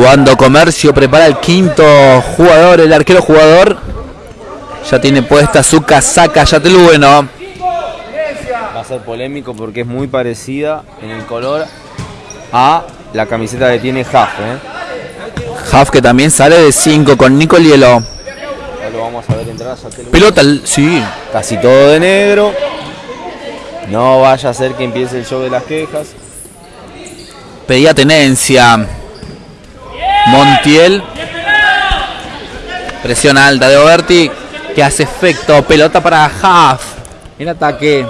Cuando Comercio prepara el quinto jugador, el arquero jugador, ya tiene puesta su casaca, ya te lo bueno. Va a ser polémico porque es muy parecida en el color a la camiseta que tiene Huff. ¿eh? Huff que también sale de 5 con Nicolielo. Ya lo vamos a ver entrar. Pelota, sí. Casi todo de negro. No vaya a ser que empiece el show de las quejas. Pedía tenencia. Montiel. Presión alta de Oberti. Que hace efecto. Pelota para Huff. En ataque.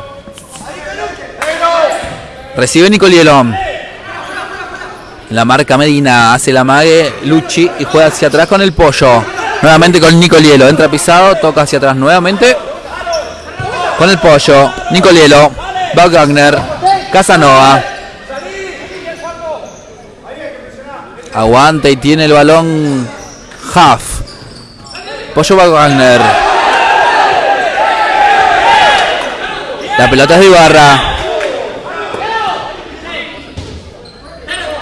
Recibe Nicolielo. La marca Medina hace la mague, Luchi y juega hacia atrás con el pollo. Nuevamente con Nicolielo. Entra pisado, toca hacia atrás nuevamente. Con el pollo. Nicolielo. Aguanta y tiene el balón Huff. Pollo Wagner. La pelota es de Ibarra.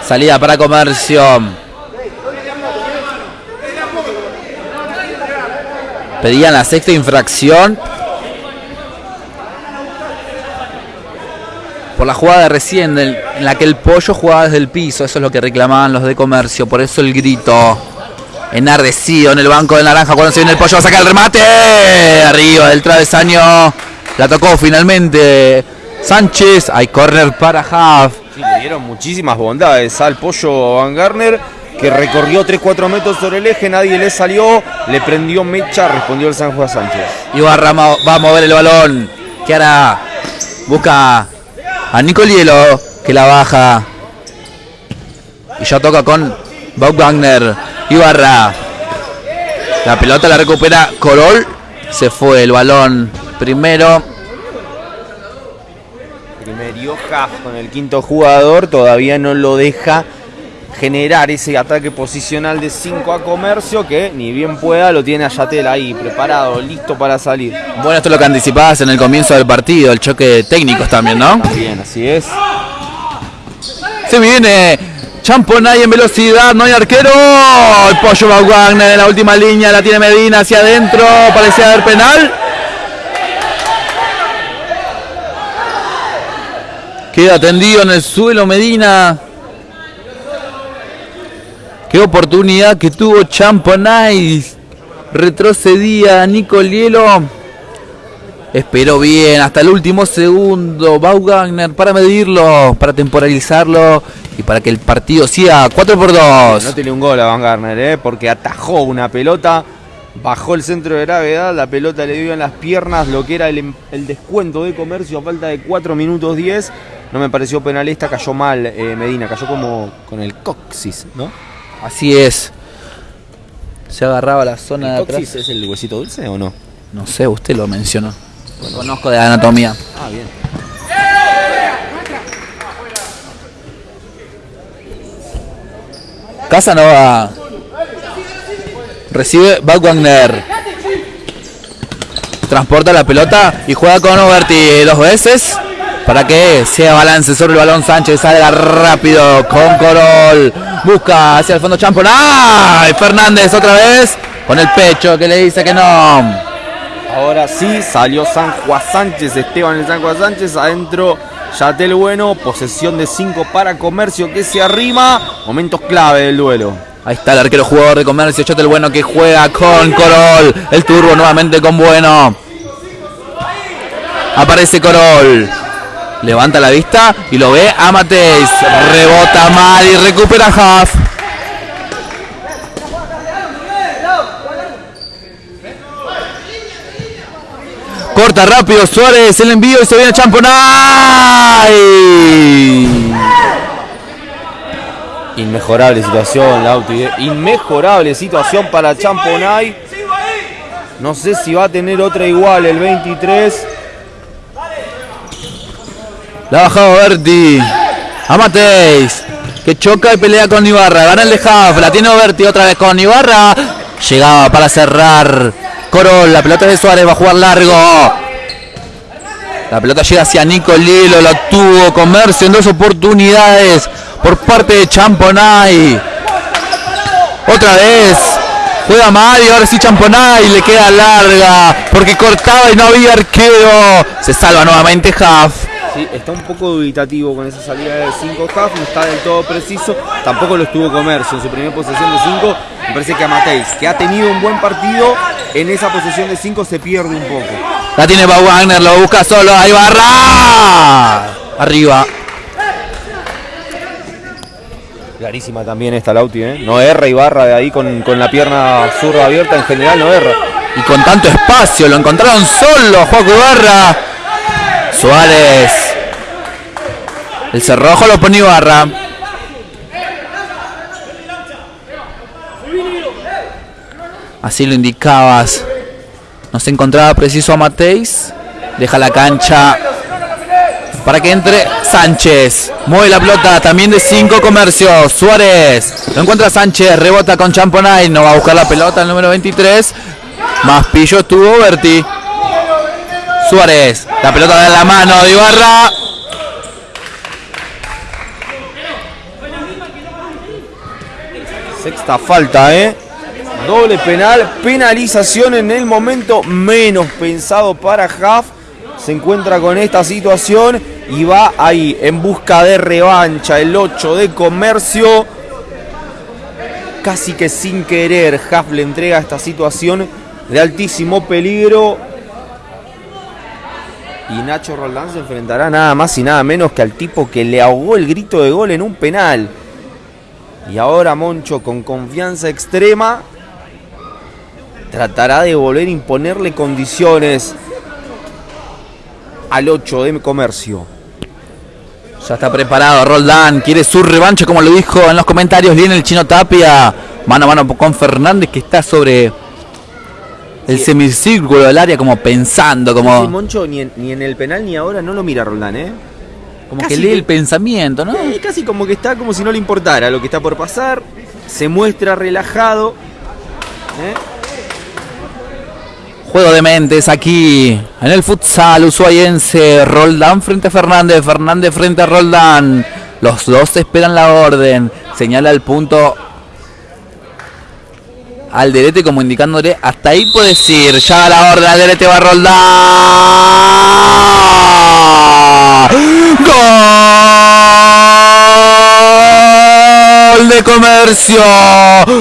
Salida para comercio. Pedían la sexta infracción. Por la jugada de recién, en la que el pollo jugaba desde el piso. Eso es lo que reclamaban los de comercio. Por eso el grito. Enardecido en el banco de naranja cuando se viene el pollo. Va a sacar el remate. Arriba del travesaño. La tocó finalmente Sánchez. Hay corner para Huff. Sí, le dieron muchísimas bondades al pollo Van Garner que recorrió 3-4 metros sobre el eje, nadie le salió, le prendió mecha, respondió el San Juan Sánchez. Ibarra va a mover el balón. Que hará? Busca a Nicolielo que la baja. Y ya toca con Bob Wagner. Ibarra. La pelota la recupera Corol. Se fue el balón primero. Primero con el quinto jugador. Todavía no lo deja generar ese ataque posicional de 5 a comercio que ni bien pueda lo tiene a Yatel ahí preparado, listo para salir. Bueno, esto es lo que anticipabas en el comienzo del partido, el choque de técnicos también, ¿no? Bien, así es. Se viene Champonay en velocidad, no hay arquero. El pollo va Wagner en la última línea, la tiene Medina hacia adentro, parecía haber penal. Queda tendido en el suelo Medina. Qué oportunidad que tuvo Champonay. Retrocedía Nicolielo. Esperó bien hasta el último segundo. Bau Wagner para medirlo, para temporalizarlo y para que el partido siga 4 por 2. No tiene un gol a Van Garner, ¿eh? porque atajó una pelota, bajó el centro de gravedad, la pelota le dio en las piernas lo que era el, el descuento de comercio a falta de 4 minutos 10. No me pareció penalista, cayó mal eh, Medina, cayó como con el coxis, ¿no? Así es. Se agarraba la zona de atrás. es el huesito dulce o no? No sé, usted lo mencionó. Conozco de anatomía. Ah, bien. Casanova. Recibe Bad Wagner. Transporta la pelota y juega con Oberti dos veces. Para que sea balance sobre el balón Sánchez. Salga rápido con Corol. Busca hacia el fondo Champon. ¡Ay! Fernández otra vez. Con el pecho que le dice que no. Ahora sí, salió San Juan Sánchez, Esteban el San Juan Sánchez, adentro Yatel Bueno, posesión de 5 para Comercio que se arrima, momentos clave del duelo. Ahí está el arquero jugador de Comercio, Yatel Bueno que juega con Corol, el turbo nuevamente con Bueno. Aparece Corol. Levanta la vista y lo ve a Mateis. Rebota mal y recupera Huff. Corta rápido Suárez, el envío y se viene Champonay. Inmejorable situación, Lauti. eh. Inmejorable situación para Champonay. No sé si va a tener otra igual el 23. La ha bajado Berti. A Mateis. Que choca y pelea con Ibarra. Gana el de Huff. La tiene Berti otra vez con Ibarra. Llegaba para cerrar. Corol. La pelota de Suárez va a jugar largo. La pelota llega hacia Nico Lilo. La tuvo Comercio en dos oportunidades. Por parte de Champonay. Otra vez. Juega Mario, ahora sí Champonay, le queda larga, porque cortaba y no había arquero. Se salva nuevamente Huff. Sí, está un poco dubitativo con esa salida de 5 half, no está del todo preciso. Tampoco lo estuvo Comercio en su primera posesión de 5. Me parece que a Mateis, que ha tenido un buen partido, en esa posesión de 5 se pierde un poco. La tiene Bau Wagner, lo busca solo, ahí Barra. Arriba. Clarísima también esta Lauti, ¿eh? No erra Ibarra de ahí con, con la pierna zurda abierta, en general no erra. Y con tanto espacio, lo encontraron solo, Juaco Ibarra. Suárez. El cerrojo lo pone Ibarra. Así lo indicabas. No se encontraba preciso a Mateis. Deja la cancha para que entre Sánchez. Mueve la pelota también de 5 comercios. Suárez. Lo encuentra Sánchez. Rebota con Champonay. No va a buscar la pelota el número 23. Más pillo estuvo Berti. Suárez. La pelota de la mano de Ibarra. Sexta falta, ¿eh? Doble penal, penalización en el momento menos pensado para Huff. Se encuentra con esta situación y va ahí en busca de revancha. El 8 de comercio. Casi que sin querer, Huff le entrega esta situación de altísimo peligro. Y Nacho Roldán se enfrentará nada más y nada menos que al tipo que le ahogó el grito de gol en un penal. Y ahora Moncho con confianza extrema tratará de volver a imponerle condiciones al 8 de comercio. Ya está preparado Roldán, quiere su revancha como lo dijo en los comentarios viene el chino Tapia. Mano a mano con Fernández que está sobre el semicírculo del área como pensando, como, Sí, Moncho ni en, ni en el penal ni ahora no lo mira Roldán, ¿eh? como casi que lee que- el pensamiento, ¿no? Eh, casi como que está como si no le importara lo que está por pasar. Se muestra relajado. ¿eh? Juego de mentes aquí en el futsal ushuaiense. Roldán frente a Fernández, Fernández frente a Roldán. Los dos esperan la orden. Señala el punto al derete como indicándole hasta ahí puedes ir. Ya la orden al derete va Roldán. Gol de comercio.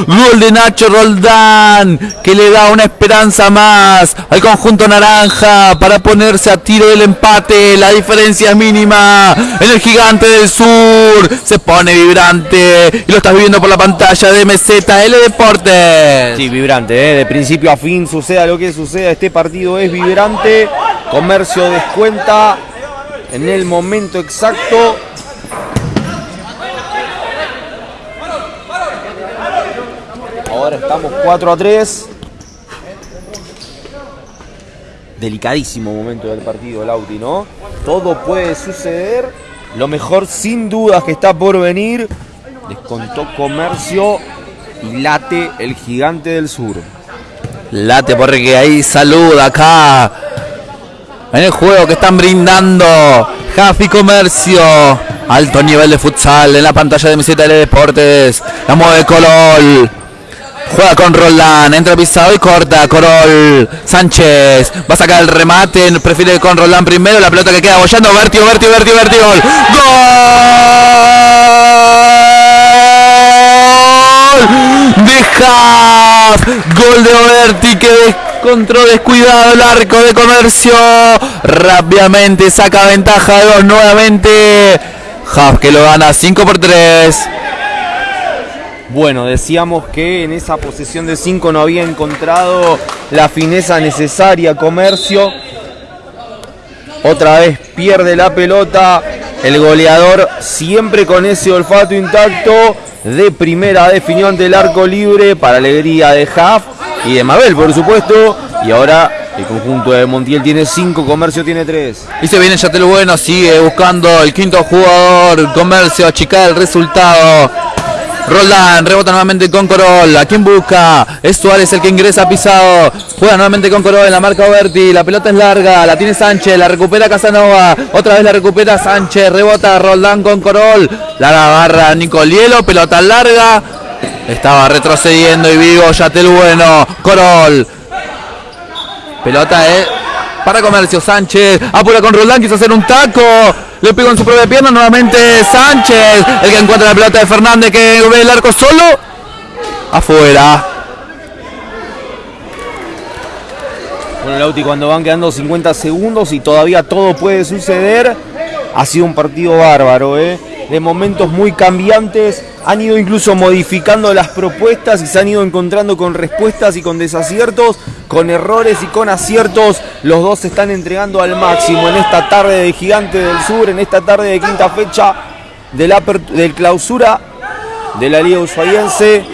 Gol de Nacho Roldán. Que le da una esperanza más al conjunto naranja para ponerse a tiro del empate. La diferencia es mínima. En el gigante del sur. Se pone vibrante. Y lo estás viviendo por la pantalla de MZL Deportes. Sí, vibrante, ¿eh? de principio a fin, suceda lo que suceda, este partido es vibrante. Comercio descuenta en el momento exacto. Ahora estamos 4 a 3. Delicadísimo momento del partido, Lauti, ¿no? Todo puede suceder. Lo mejor, sin dudas, que está por venir. Descontó Comercio y late el gigante del sur. Late porque ahí saluda acá. En el juego que están brindando Jafi Comercio. Alto nivel de futsal en la pantalla de MZL Deportes. La mueve Corol. Juega con Roldán, entra pisado y corta. Corol, Sánchez, va a sacar el remate, prefiere con Roldán primero, la pelota que queda bollando, Vertio, Vertio, Vertio, Vertio, gol. ¡Gol! De Haas, gol de Oberti que descontró descuidado el arco de comercio. Rápidamente saca ventaja de dos nuevamente. Haas que lo gana 5 por 3. Bueno, decíamos que en esa posesión de 5 no había encontrado la fineza necesaria Comercio. Otra vez pierde la pelota. El goleador siempre con ese olfato intacto. De primera definió ante el arco libre para alegría de Haf y de Mabel, por supuesto. Y ahora el conjunto de Montiel tiene 5, Comercio tiene 3. Y se viene Yatel Bueno, sigue buscando el quinto jugador. Comercio, achicar el resultado. Roldán, rebota nuevamente con Corol. ¿A quién busca? Es Suárez el que ingresa pisado. Juega nuevamente con Corol en la marca Oberti. La pelota es larga. La tiene Sánchez. La recupera Casanova. Otra vez la recupera Sánchez. Rebota Roldán con Corol. La agarra Nicolielo. Pelota larga. Estaba retrocediendo y vivo Yatel Bueno. Corol. Pelota es para Comercio Sánchez. Apura con Roldán, quiso hacer un taco. Le pegó en su propia pierna. Nuevamente Sánchez. El que encuentra la pelota de Fernández que ve el arco solo. Afuera. Bueno, Lauti, cuando van quedando 50 segundos y todavía todo puede suceder, ha sido un partido bárbaro, ¿eh? De momentos muy cambiantes. Han ido incluso modificando las propuestas y se han ido encontrando con respuestas y con desaciertos, con errores y con aciertos. Los dos se están entregando al máximo en esta tarde de Gigante del Sur, en esta tarde de quinta fecha del, clausura de la Liga Ushuaiense.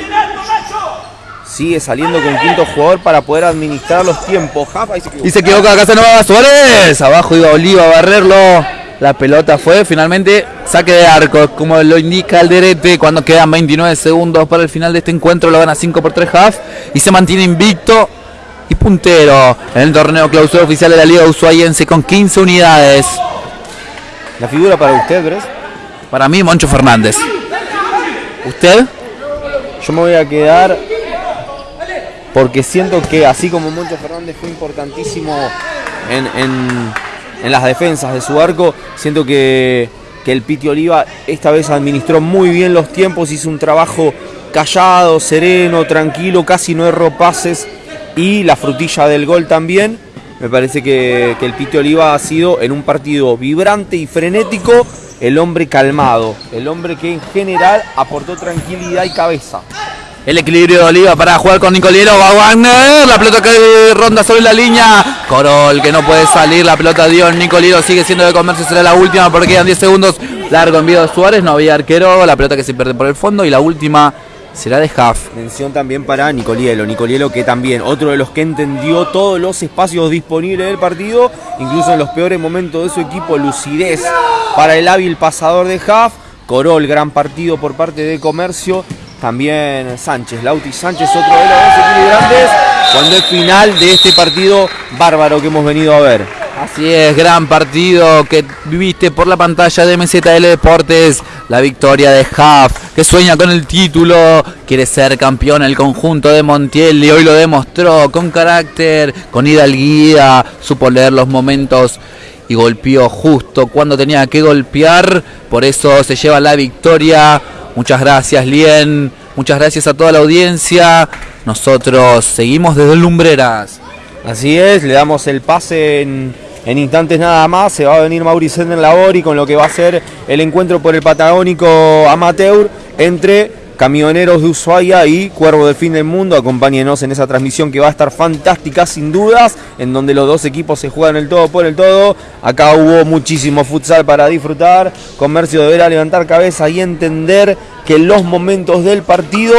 Sigue saliendo con quinto jugador para poder administrar los tiempos. Jafa, se. Y se equivoca Casanova Suárez. Abajo iba Oliva a barrerlo. La pelota fue finalmente saque de arco, como lo indica el Derete cuando quedan 29 segundos para el final de este encuentro. Lo gana 5 por 3 half y se mantiene invicto y puntero en el torneo clausura oficial de la Liga Ushuaiense con 15 unidades. La figura para usted, Bres. Para mí, Moncho Fernández. ¿Usted? Yo me voy a quedar porque siento que así como Moncho Fernández fue importantísimo en, en- en las defensas de su arco, siento que, que el Piti Oliva esta vez administró muy bien los tiempos, hizo un trabajo callado, sereno, tranquilo, casi no erró pases y la frutilla del gol también. Me parece que, que el Piti Oliva ha sido en un partido vibrante y frenético el hombre calmado, el hombre que en general aportó tranquilidad y cabeza. El equilibrio de Oliva para jugar con Nicoliero. Va Wagner. La pelota que ronda sobre la línea. Corol que no puede salir. La pelota dio. Nicoliero sigue siendo de comercio. Será la última porque quedan 10 segundos. Largo envío de Suárez. No había arquero. La pelota que se pierde por el fondo. Y la última será de Huff. Mención también para Nicolielo. Nicolielo que también, otro de los que entendió todos los espacios disponibles del partido, incluso en los peores momentos de su equipo, lucidez para el hábil pasador de Huff. Corol, gran partido por parte de Comercio. También Sánchez, Lauti Sánchez, otro de los dos equilibrantes. Cuando es final de este partido bárbaro que hemos venido a ver. Así es, gran partido que viviste por la pantalla de MZL Deportes. La victoria de Huff, que sueña con el título, quiere ser campeón el conjunto de Montiel y hoy lo demostró con carácter, con hidalguía, supo leer los momentos y golpeó justo cuando tenía que golpear. Por eso se lleva la victoria. Muchas gracias, Lien. Muchas gracias a toda la audiencia. Nosotros seguimos desde Lumbreras. Así es, le damos el pase en, instantes nada más. Se va a venir Mauricio en Labori con lo que va a ser el encuentro por el Patagónico Amateur entre Camioneros de Ushuaia y Cuervo del Fin del Mundo. Acompáñenos en esa transmisión que va a estar fantástica sin dudas, en donde los dos equipos se juegan el todo por el todo. Acá hubo muchísimo futsal para disfrutar. Comercio deberá levantar cabeza y entender que los momentos del partido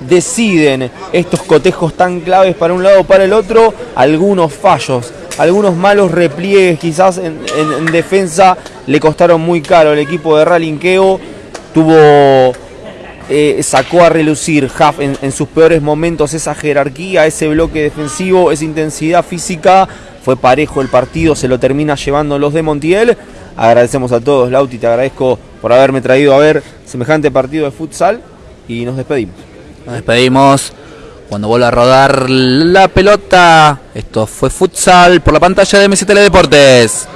deciden estos cotejos tan claves para un lado o para el otro, algunos fallos, algunos malos repliegues quizás en, en- en defensa le costaron muy caro. El equipo de Ralinqueo tuvo, eh, sacó a relucir Huff en, sus peores momentos esa jerarquía, ese bloque defensivo, esa intensidad física. Fue parejo el partido, se lo termina llevando los de Montiel. Agradecemos a todos, Lauti, te agradezco por haberme traído a ver semejante partido de futsal y nos despedimos. Nos despedimos cuando vuelva a rodar la pelota. Esto fue futsal por la pantalla de MCTL Deportes.